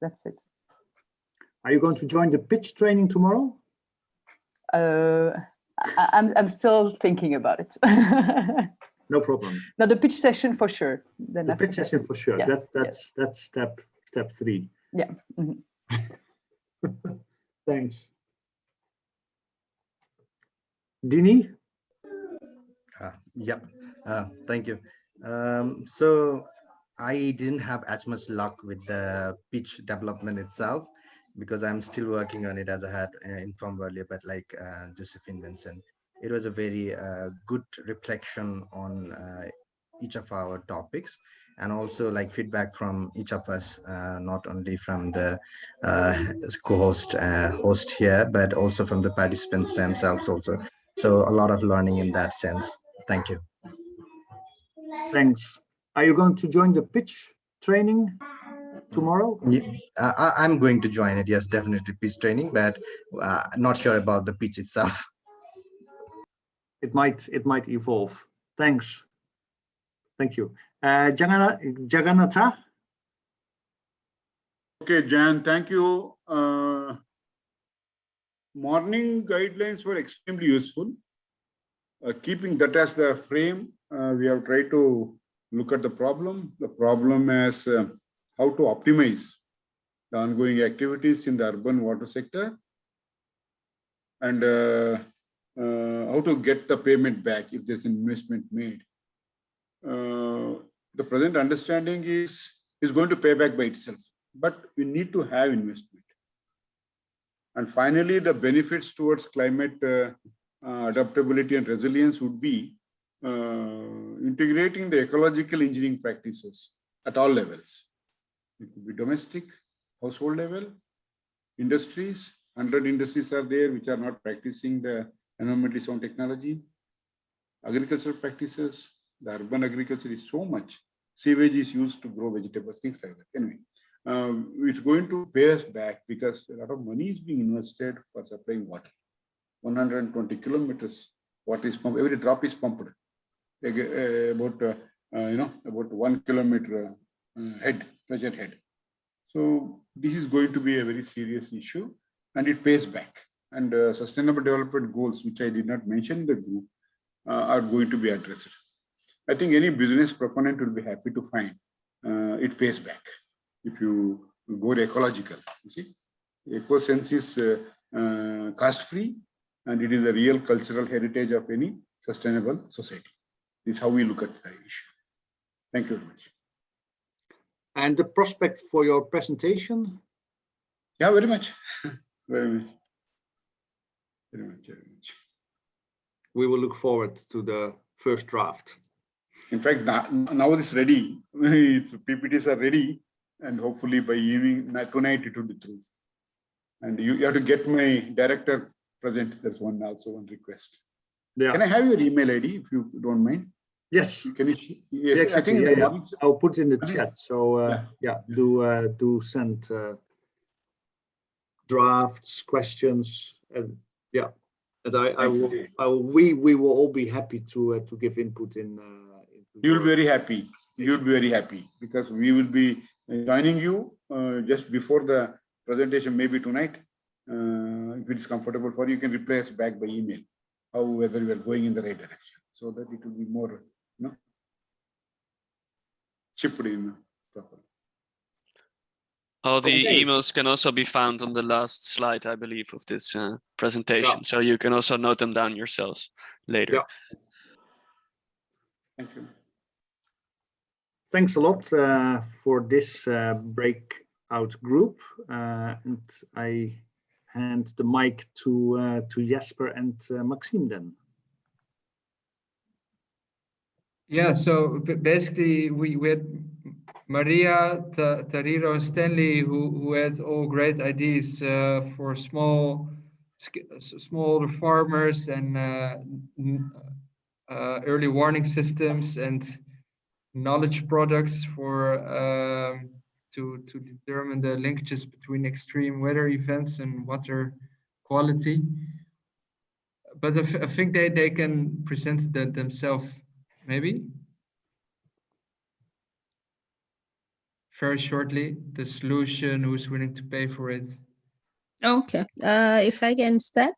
that's it. Are you going to join the pitch training tomorrow? Uh, I, I'm, I'm still thinking about it. (laughs) No problem. Now the pitch session for sure. Then The pitch session for sure. Yes, That, yes. that's, that's step, step three. Yeah. mhm. (laughs) Thanks. Dini? Uh, yep. Uh, thank you. Um, so I didn't have as much luck with the pitch development itself because I'm still working on it as I had uh, informed earlier, but like uh, Josephine mentioned, it was a very uh, good reflection on uh, each of our topics and also like feedback from each of us, uh, not only from the uh, co-host uh, host here, but also from the participants themselves also. So a lot of learning in that sense. Thank you. Thanks. Are you going to join the pitch training tomorrow? Ye- uh, I, I'm going to join it. Yes, definitely pitch training, but uh, not sure about the pitch itself. (laughs) It might, it might evolve. Thanks. Thank you. Uh? Okay, Jan, thank you. Uh, Morning guidelines were extremely useful. Uh, Keeping that as the frame, uh, we have tried to look at the problem. The problem as uh, how to optimize the ongoing activities in the urban water sector and uh, how to get the payment back if there's an investment made. Uh, The present understanding is, is going to pay back by itself, but we need to have investment. And finally, the benefits towards climate uh, uh, adaptability and resilience would be uh, integrating the ecological engineering practices at all levels. It could be domestic, household level, industries, 100 industries are there which are not practicing the environmentally sound technology. Agricultural practices, the urban agriculture is so much. Sewage is used to grow vegetables, things like that. Anyway, um, it's going to pay us back because a lot of money is being invested for supplying water. 120 kilometers, water is pumped, every drop is pumped. Uh, about, uh, uh, you know, about one kilometer uh, head, pressure head. So this is going to be a very serious issue and it pays back. And uh, sustainable development goals, which I did not mention in the group, uh, are going to be addressed. I think any business proponent will be happy to find uh, it pays back if you go ecological. You see, eco sense is uh, uh, cost free and it is a real cultural heritage of any sustainable society. This is how we look at the issue. Thank you very much. And the prospect for your presentation? Yeah, very much. (laughs) very much. Very much, very much. We will look forward to the first draft. In fact, now, (laughs) it's ready. It's PPTs are ready, and hopefully by evening, tonight, it will be through. And you, you have to get my director present. There's one also one request. Yeah. Can I have your email ID if you don't mind? Yes. Can you? Yeah, I think yeah, yeah. I'll put in the chat. So uh, yeah, do uh, do send uh, drafts, questions, and yeah, and I, I will, I will, we we will all be happy to uh, to give input in. Uh, into You will be very happy. You will be very happy because we will be joining you uh, just before the presentation, maybe tonight. Uh, If it is comfortable for you, you can reply us back by email, how whether we are going in the right direction, so that it will be more, you know, chipped in properly. All the Okay. emails can also be found on the last slide, I believe, of this uh, presentation. So you can also note them down yourselves later. Yeah. Thank you. Thanks a lot uh, for this uh, breakout group, uh, and I hand the mic to uh, to Jesper and uh, Maxime then. Yeah, so basically we, we had Maria Ta- Tariro Stanley, who, who had all great ideas uh, for small smaller farmers and uh, uh, early warning systems and knowledge products for um, to to determine the linkages between extreme weather events and water quality. But I think they, they can present that themselves, maybe. Very shortly, the solution, who's willing to pay for it. Okay, uh, if I can start.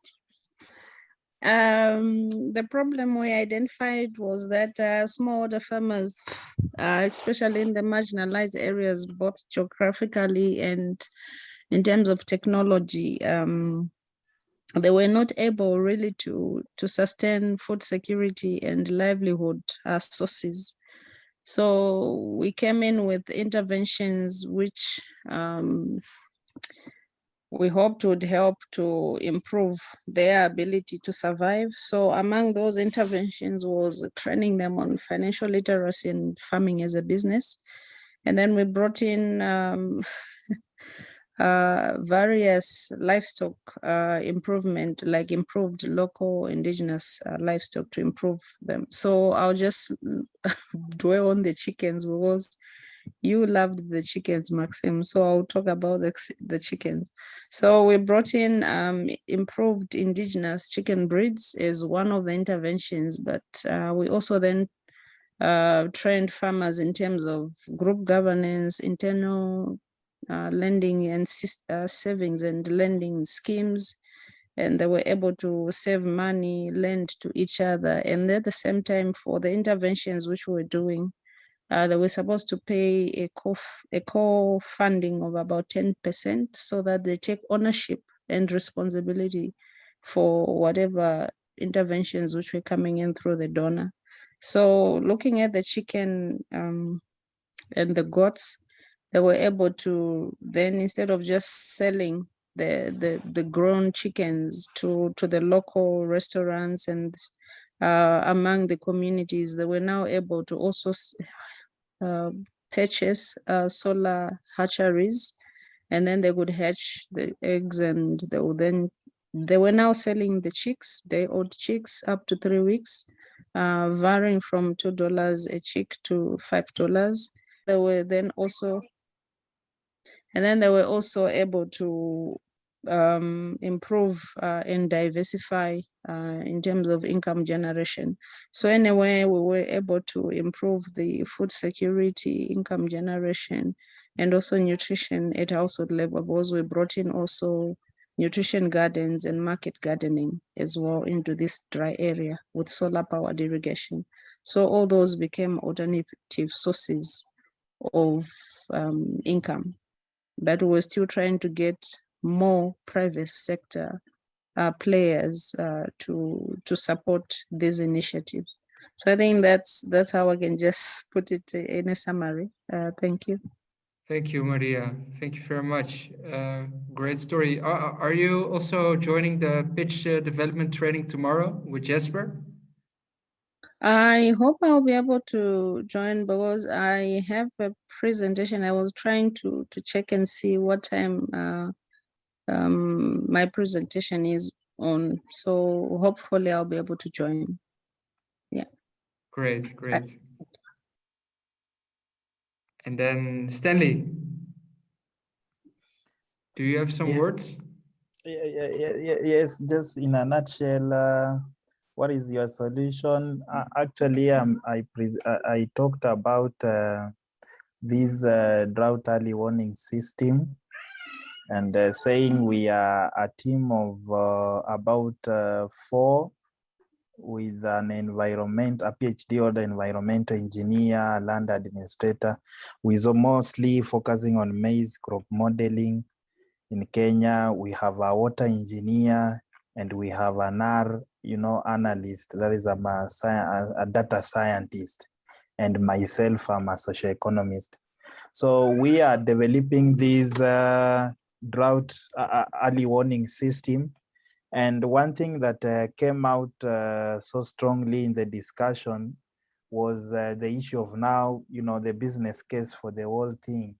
Um, the problem we identified was that uh, smallholder farmers, uh, especially in the marginalized areas, both geographically and in terms of technology, um, they were not able really to to sustain food security and livelihood uh, sources. So we came in with interventions which um, we hoped would help to improve their ability to survive. So among those interventions was training them on financial literacy and farming as a business. And then we brought in um, (laughs) uh, various livestock uh, improvement, like improved local indigenous uh, livestock to improve them. So I'll just (laughs) dwell on the chickens because you loved the chickens, Maxim. So I'll talk about the, the chickens. So we brought in um, improved indigenous chicken breeds as one of the interventions, but uh, we also then uh, trained farmers in terms of group governance, internal uh, lending and uh, savings and lending schemes. And they were able to save money, lend to each other. And at the same time, for the interventions which we were doing, uh, they were supposed to pay a co a co-funding of about 10% so that they take ownership and responsibility for whatever interventions which were coming in through the donor. So looking at the chicken um, and the goats, they were able to then instead of just selling the the, the grown chickens to to the local restaurants and uh, among the communities, they were now able to also uh, purchase uh, solar hatcheries, and then they would hatch the eggs, and they would then they were now selling the chicks, day old chicks, up to three weeks, uh, varying from two dollars a chick to five dollars. They were then also and then they were also able to um, improve uh, and diversify uh, in terms of income generation. So anyway, we were able to improve the food security, income generation, and also nutrition at household level because we brought in also nutrition gardens and market gardening as well into this dry area with solar powered irrigation. So all those became alternative sources of um, income but we're still trying to get more private sector uh, players uh, to to support these initiatives. So I think that's that's how I can just (laughs) put it in a summary. Uh, thank you. Thank you, Maria. Thank you very much. Uh, great story. Are, are- are you also joining the pitch uh, development training tomorrow with Jesper? I hope I'll be able to join because I have a presentation. I was trying to to check and see what time uh, um, my presentation is on. So hopefully I'll be able to join. Yeah. Great, great. And then Stanley, do you have some Yes. words? Yeah, yeah, yeah, yeah, yes, just in a nutshell, uh, what is your solution? Uh, actually, um, I, uh, I talked about uh, this uh, drought early warning system and uh, saying we are a team of about four with an environment, a PhD or environmental engineer, land administrator, with mostly focusing on maize crop modeling. In Kenya, we have a water engineer and we have an R, you know, analyst, that is I'm a, a data scientist, and myself, I'm a socioeconomist. So we are developing this uh, drought uh, uh, early warning system. And one thing that uh, came out uh, so strongly in the discussion was uh, the issue of now, you know, the business case for the whole thing.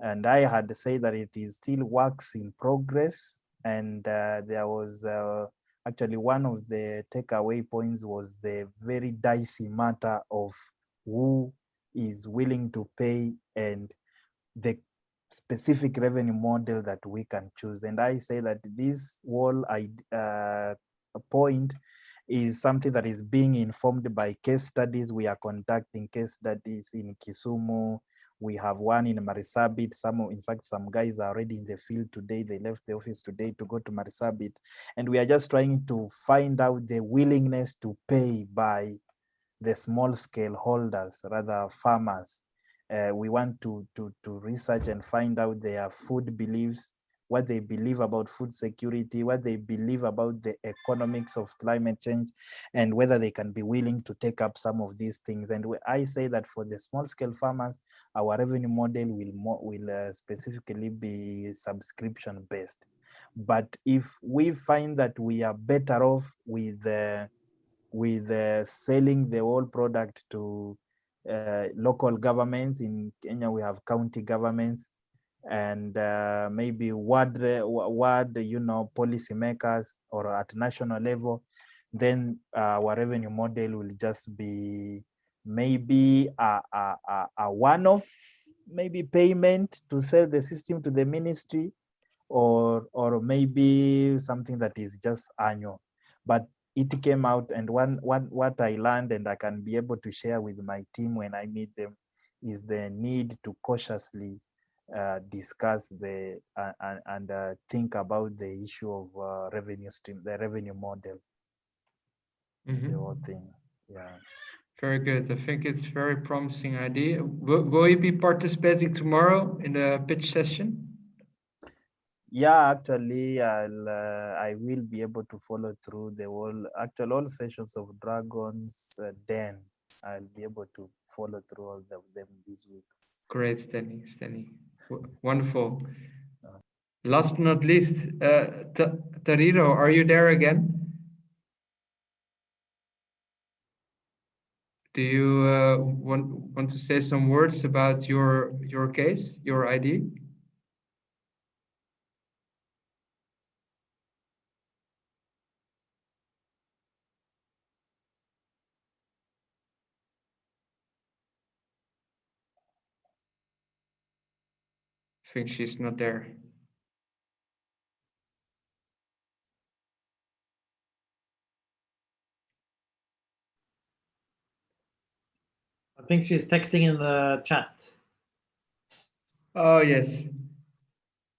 And I had to say that it is still works in progress. And there was actually one of the takeaway points was the very dicey matter of who is willing to pay and the specific revenue model that we can choose. And I say that this whole uh, point is something that is being informed by case studies. We are conducting case studies in Kisumu. We have one in Marsabit. Some, in fact, some guys are already in the field today. They left the office today to go to Marsabit. And we are just trying to find out the willingness to pay by the small scale holders, rather farmers. Uh, we want to, to, to research and find out their food beliefs, what they believe about food security, what they believe about the economics of climate change, and whether they can be willing to take up some of these things. And I say that for the small scale farmers, our revenue model will, more, will uh, specifically be subscription based. But if we find that we are better off with uh, with uh, selling the whole product to uh, local governments. In Kenya, we have county governments and uh, maybe ward, ward, you know, policymakers or at national level, then our revenue model will just be maybe a, a, a, a one-off maybe payment to sell the system to the ministry or or maybe something that is just annual. But it came out and one, one what I learned and I can be able to share with my team when I meet them is the need to cautiously uh, discuss the uh, and, and uh, think about the issue of uh, revenue stream, the revenue model, mm -hmm. the whole thing. Yeah. Very good. I think it's very promising idea. Will, will you be participating tomorrow in the pitch session? yeah actually i'll uh, i will be able to follow through the whole actual all sessions of dragons uh, den i'll be able to follow through all of them this week great stanley stanley wonderful. Last but not least uh are you there again? Do you uh, want want to say some words about your your case your id think she's not there. I think she's texting in the chat. Oh, yes.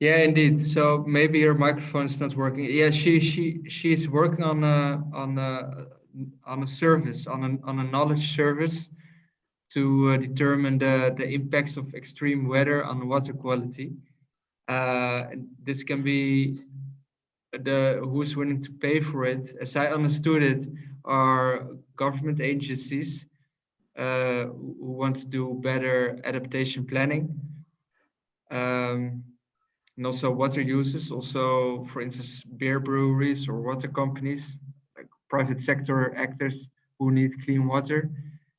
Yeah, indeed. So maybe her microphone is not working. Yeah, she she she's working on a on a on a service on a on a knowledge service to uh, determine the, the impacts of extreme weather on water quality. Uh, this can be the who's willing to pay for it. As I understood it, are government agencies uh, who want to do better adaptation planning. Um, and also water users, also, for instance, beer breweries or water companies, like private sector actors who need clean water.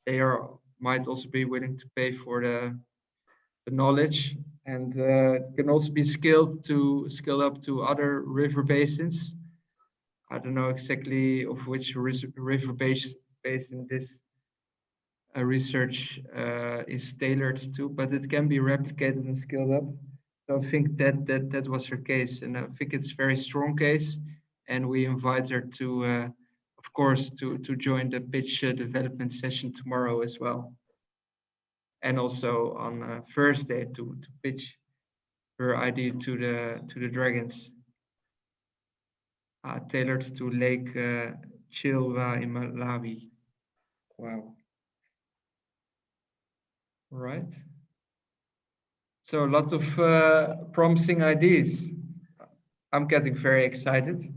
They are might also be willing to pay for the, the knowledge and uh, can also be scaled to scale up to other river basins. I don't know exactly of which river basin this uh, research uh, is tailored to, but it can be replicated and scaled up. So I think that that that was her case, and I think it's a very strong case. And we invite her to uh, course, to, to join the pitch uh, development session tomorrow as well. And also on uh, Thursday to, to pitch her idea to the to the dragons, uh, tailored to Lake uh, Chilwa in Malawi. Wow. Right. So a lot of uh, promising ideas. I'm getting very excited.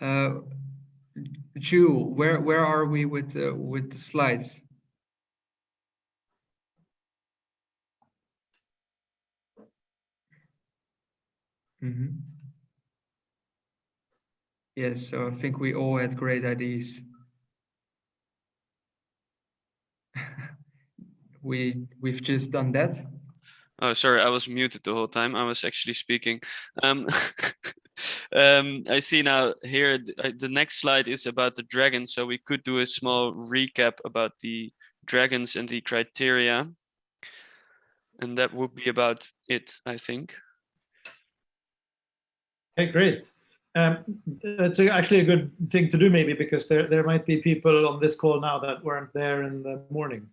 Uh, Jewel, where where are we with uh, with the slides? Mm -hmm. Yes, so I think we all had great ideas. (laughs) we we've just done that. Oh, sorry, I was muted the whole time. I was actually speaking. Um, (laughs) um, I see now here, uh, the next slide is about the dragons. So we could do a small recap about the dragons and the criteria. And that would be about it, I think. Okay, great. Um, it's actually a good thing to do maybe because there, there might be people on this call now that weren't there in the morning.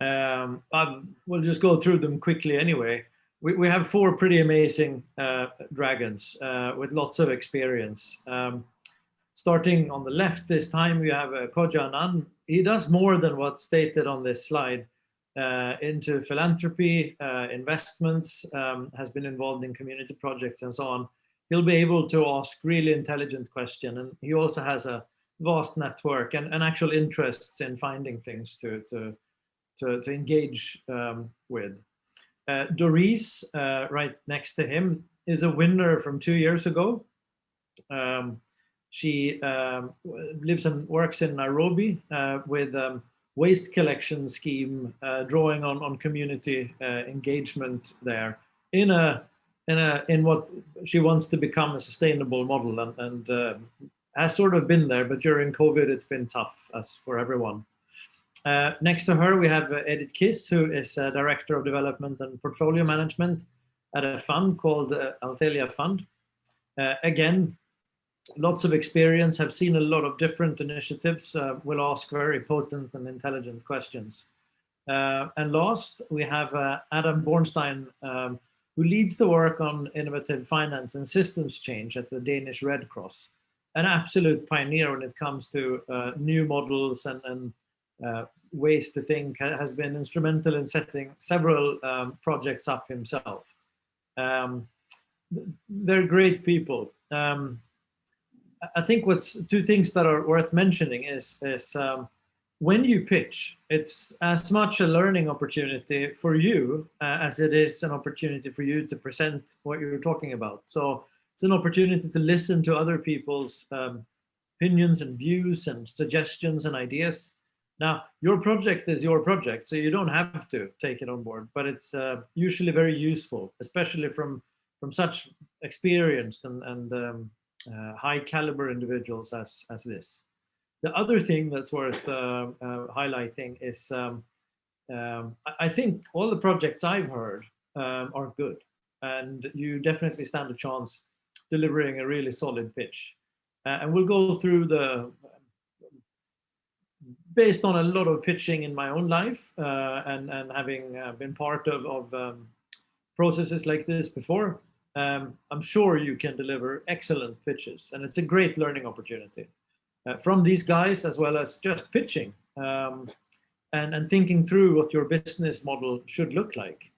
Um, we'll just go through them quickly anyway. We, we have four pretty amazing uh, dragons uh, with lots of experience. Um, starting on the left this time, we have uh, Koja Anand. He does more than what's stated on this slide uh, into philanthropy, uh, investments, um, has been involved in community projects and so on. He'll be able to ask really intelligent questions. And he also has a vast network and, and actual interests in finding things to, to, to, to engage um, with. Uh, Doris, uh, right next to him, is a winner from two years ago. Um, she um, lives and works in Nairobi uh, with um, waste collection scheme, uh, drawing on, on community uh, engagement there in a in a in what she wants to become a sustainable model and, and uh, has sort of been there, but during COVID it's been tough as for everyone. Uh, next to her, we have uh, Edith Kiss, who is uh, Director of Development and Portfolio Management at a fund called uh, Althelia Fund. Uh, again, lots of experience, have seen a lot of different initiatives, uh, will ask very potent and intelligent questions. and last, we have Adam Bornstein, um, who leads the work on innovative finance and systems change at the Danish Red Cross. An absolute pioneer when it comes to new models and, and uh, ways to think has been instrumental in setting several um, projects up himself. Um, they're great people. Um, I think what's two things that are worth mentioning is, is um, when you pitch, it's as much a learning opportunity for you uh, as it is an opportunity for you to present what you're talking about. So it's an opportunity to listen to other people's um, opinions and views and suggestions and ideas now, your project is your project, so you don't have to take it on board, but it's uh, usually very useful, especially from, from such experienced and, and um, uh, high caliber individuals as, as this. The other thing that's worth uh, uh highlighting is um, um, I think all the projects I've heard um, are good, and you definitely stand a chance delivering a really solid pitch. Uh, and we'll go through the based on a lot of pitching in my own life uh, and, and having uh, been part of, of um, processes like this before, um, I'm sure you can deliver excellent pitches. And it's a great learning opportunity uh, from these guys as well as just pitching um, and, and thinking through what your business model should look like.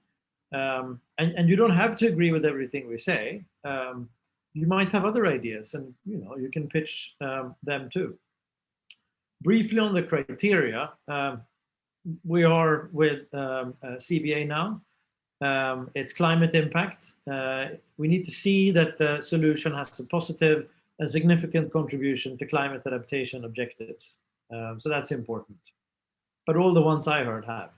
Um, and, and you don't have to agree with everything we say. Um, you might have other ideas and you know you can pitch um, them too. Briefly on the criteria, um, we are with um, uh, CBA now. Um, it's climate impact. Uh, we need to see that the solution has a positive and significant contribution to climate adaptation objectives. Um, so that's important. But all the ones I heard have.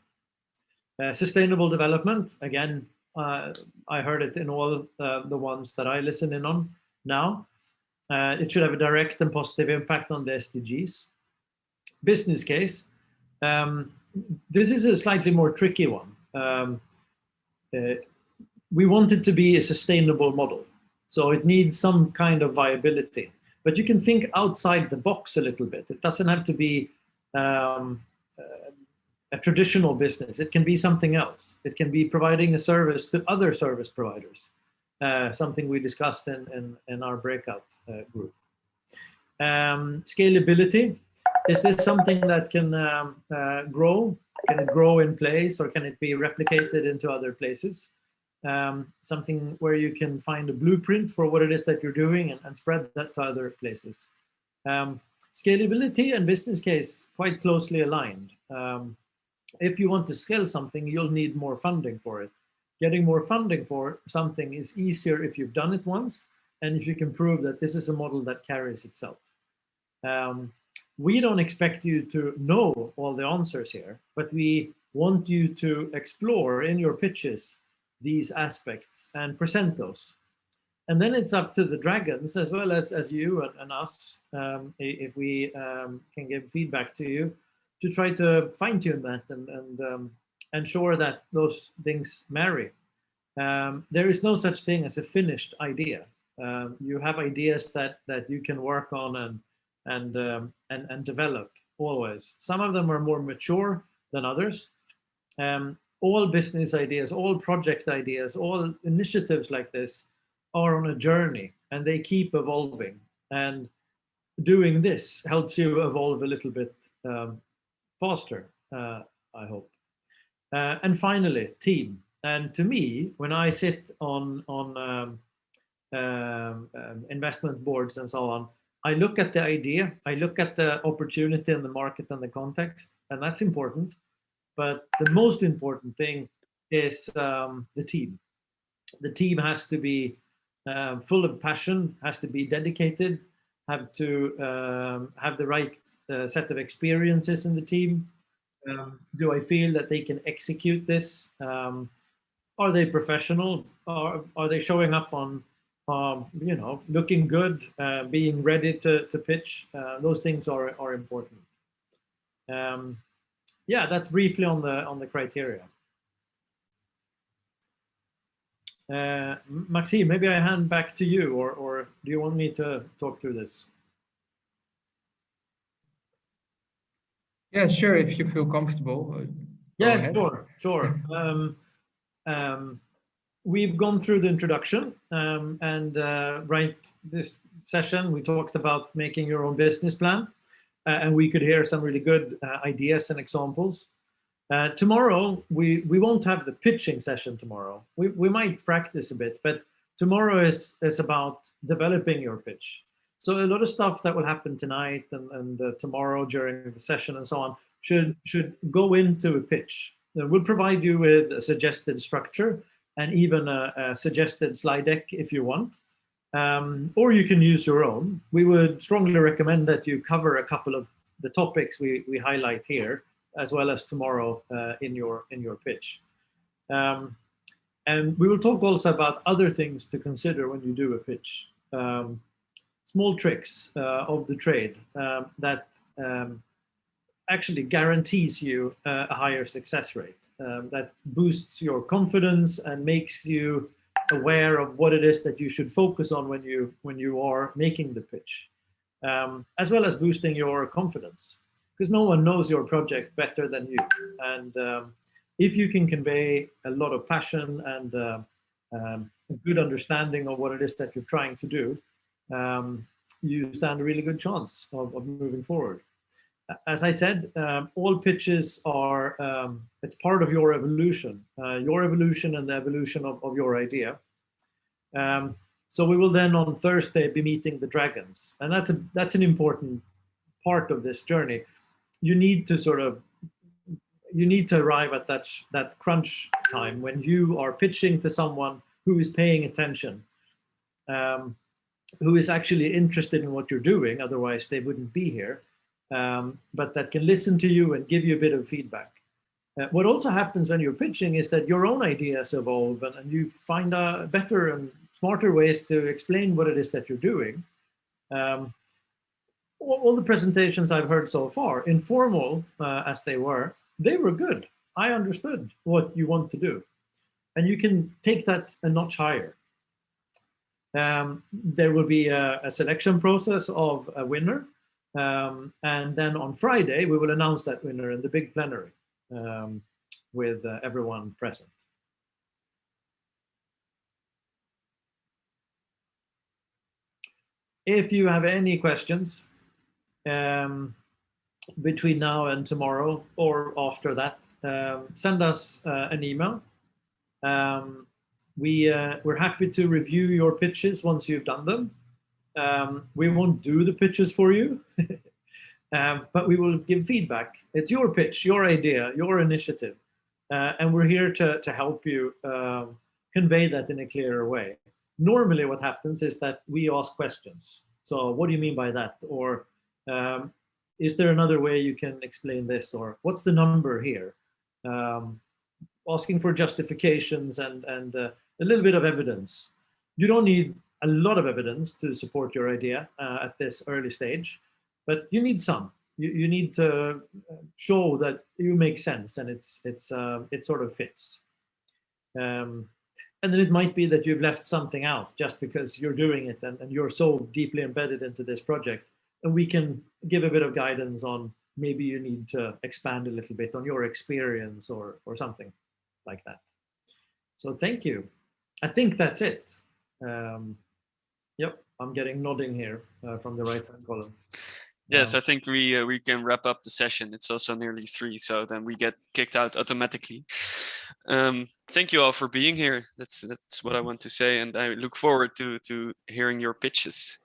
Uh, sustainable development, again, uh, I heard it in all uh, the ones that I listen in on now. Uh, it should have a direct and positive impact on the SDGs business case, um, this is a slightly more tricky one. Um, uh, we want it to be a sustainable model. So it needs some kind of viability. But you can think outside the box a little bit. It doesn't have to be um, uh, a traditional business. It can be something else. It can be providing a service to other service providers, uh, something we discussed in, in, in our breakout uh, group. Um, scalability, is this something that can um, uh, grow? Can it grow in place or can it be replicated into other places? Um, something where you can find a blueprint for what it is that you're doing and, and spread that to other places. Um, scalability and business case quite closely aligned. Um, if you want to scale something, you'll need more funding for it. Getting more funding for something is easier if you've done it once and if you can prove that this is a model that carries itself. Um, we don't expect you to know all the answers here, but we want you to explore in your pitches these aspects and present those. And then it's up to the dragons as well as, as you and, and us, um, if we um, can give feedback to you, to try to fine tune that and, and um, ensure that those things marry. Um, there is no such thing as a finished idea. Um, you have ideas that, that you can work on and, and, um, and, and develop always. Some of them are more mature than others. all business ideas, all project ideas, all initiatives like this are on a journey and they keep evolving. And doing this helps you evolve a little bit um, faster, uh, I hope. Uh, and finally, team. And to me, when I sit on, on um, um, um, investment boards and so on, I look at the idea, I look at the opportunity and the market and the context, and that's important. But the most important thing is um, the team. The team has to be uh, full of passion, has to be dedicated, have to um, have the right uh, set of experiences in the team. Um, do I feel that they can execute this? Um, are they professional? Are, are they showing up on, um, you know, looking good, uh, being ready to, to pitch? Uh, those things are, are important. Um, yeah, that's briefly on the on the criteria. Uh, Maxime, maybe I hand back to you, or, or do you want me to talk through this? Yeah, sure, if you feel comfortable. Uh, yeah, sure, sure. um, um, we've gone through the introduction, um, and uh, right this session, we talked about making your own business plan, uh, and we could hear some really good uh, ideas and examples. Uh, tomorrow, we, we won't have the pitching session tomorrow. We, we might practice a bit, but tomorrow is, is about developing your pitch. So a lot of stuff that will happen tonight and, and uh, tomorrow during the session and so on should, should go into a pitch. And we'll provide you with a suggested structure and even a, a suggested slide deck if you want. Um, or you can use your own. We would strongly recommend that you cover a couple of the topics we, we highlight here as well as tomorrow uh, in your in your pitch. Um, and we will talk also about other things to consider when you do a pitch. Um, small tricks uh, of the trade um, that um, actually guarantees you uh, a higher success rate, um, that boosts your confidence and makes you aware of what it is that you should focus on when you when you are making the pitch, um, as well as boosting your confidence because no one knows your project better than you. And um, if you can convey a lot of passion and uh, um, a good understanding of what it is that you're trying to do, um, you stand a really good chance of, of moving forward. As I said, um, all pitches are, um, it's part of your evolution, uh, your evolution and the evolution of, of your idea. Um, so we will then on Thursday be meeting the dragons. And that's, a, that's an important part of this journey you need to sort of you need to arrive at that that crunch time when you are pitching to someone who is paying attention um, who is actually interested in what you're doing otherwise they wouldn't be here um, but that can listen to you and give you a bit of feedback uh, what also happens when you're pitching is that your own ideas evolve and, and you find uh, better and smarter ways to explain what it is that you're doing um, all the presentations I've heard so far, informal uh, as they were, they were good. I understood what you want to do. And you can take that a notch higher. Um, there will be a, a, selection process of a winner. Um, and then on Friday, we will announce that winner in the big plenary um, with uh, everyone present. If you have any questions, um, between now and tomorrow or after that, um, send us uh, an email. Um, we, uh, we're happy to review your pitches once you've done them. Um, we won't do the pitches for you, um, (laughs) but we will give feedback. It's your pitch, your idea, your initiative. Uh, and we're here to, to help you um, convey that in a clearer way. normally what happens is that we ask questions. So what do you mean by that? Or um, is there another way you can explain this? Or what's the number here? Um, asking for justifications and, and uh, a little bit of evidence. You don't need a lot of evidence to support your idea uh, at this early stage, but you need some. You, you need to show that you make sense and it's it's uh, it sort of fits. Um, and then it might be that you've left something out just because you're doing it and, and you're so deeply embedded into this project. And we can give a bit of guidance on maybe you need to expand a little bit on your experience or, or something like that. So thank you. I think that's it. Um, yep, I'm getting nodding here uh, from the right hand column. Yes, I think we uh, we can wrap up the session. It's also nearly three, so then we get kicked out automatically. Um, thank you all for being here. That's that's what I want to say, and I look forward to to hearing your pitches.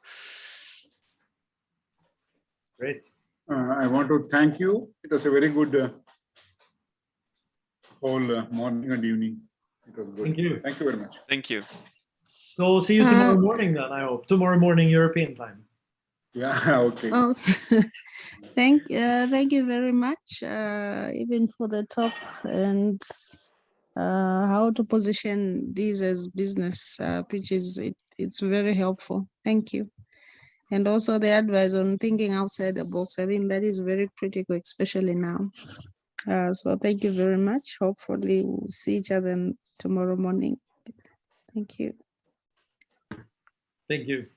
Great. Uh, I want to thank you. It was a very good uh, whole uh, morning and evening. It was good. Thank you. Thank you very much. Thank you. So see you tomorrow Uh, morning then, I hope. Tomorrow morning European time. Yeah, (laughs) okay. Oh, (laughs) thank, uh, thank you very much, uh, even for the talk and uh, how to position these as business uh, pitches. It, it's very helpful. Thank you. And also the advice on thinking outside the box. I think that is very critical, especially now. Uh, so thank you very much. Hopefully we'll see each other tomorrow morning. Thank you. Thank you.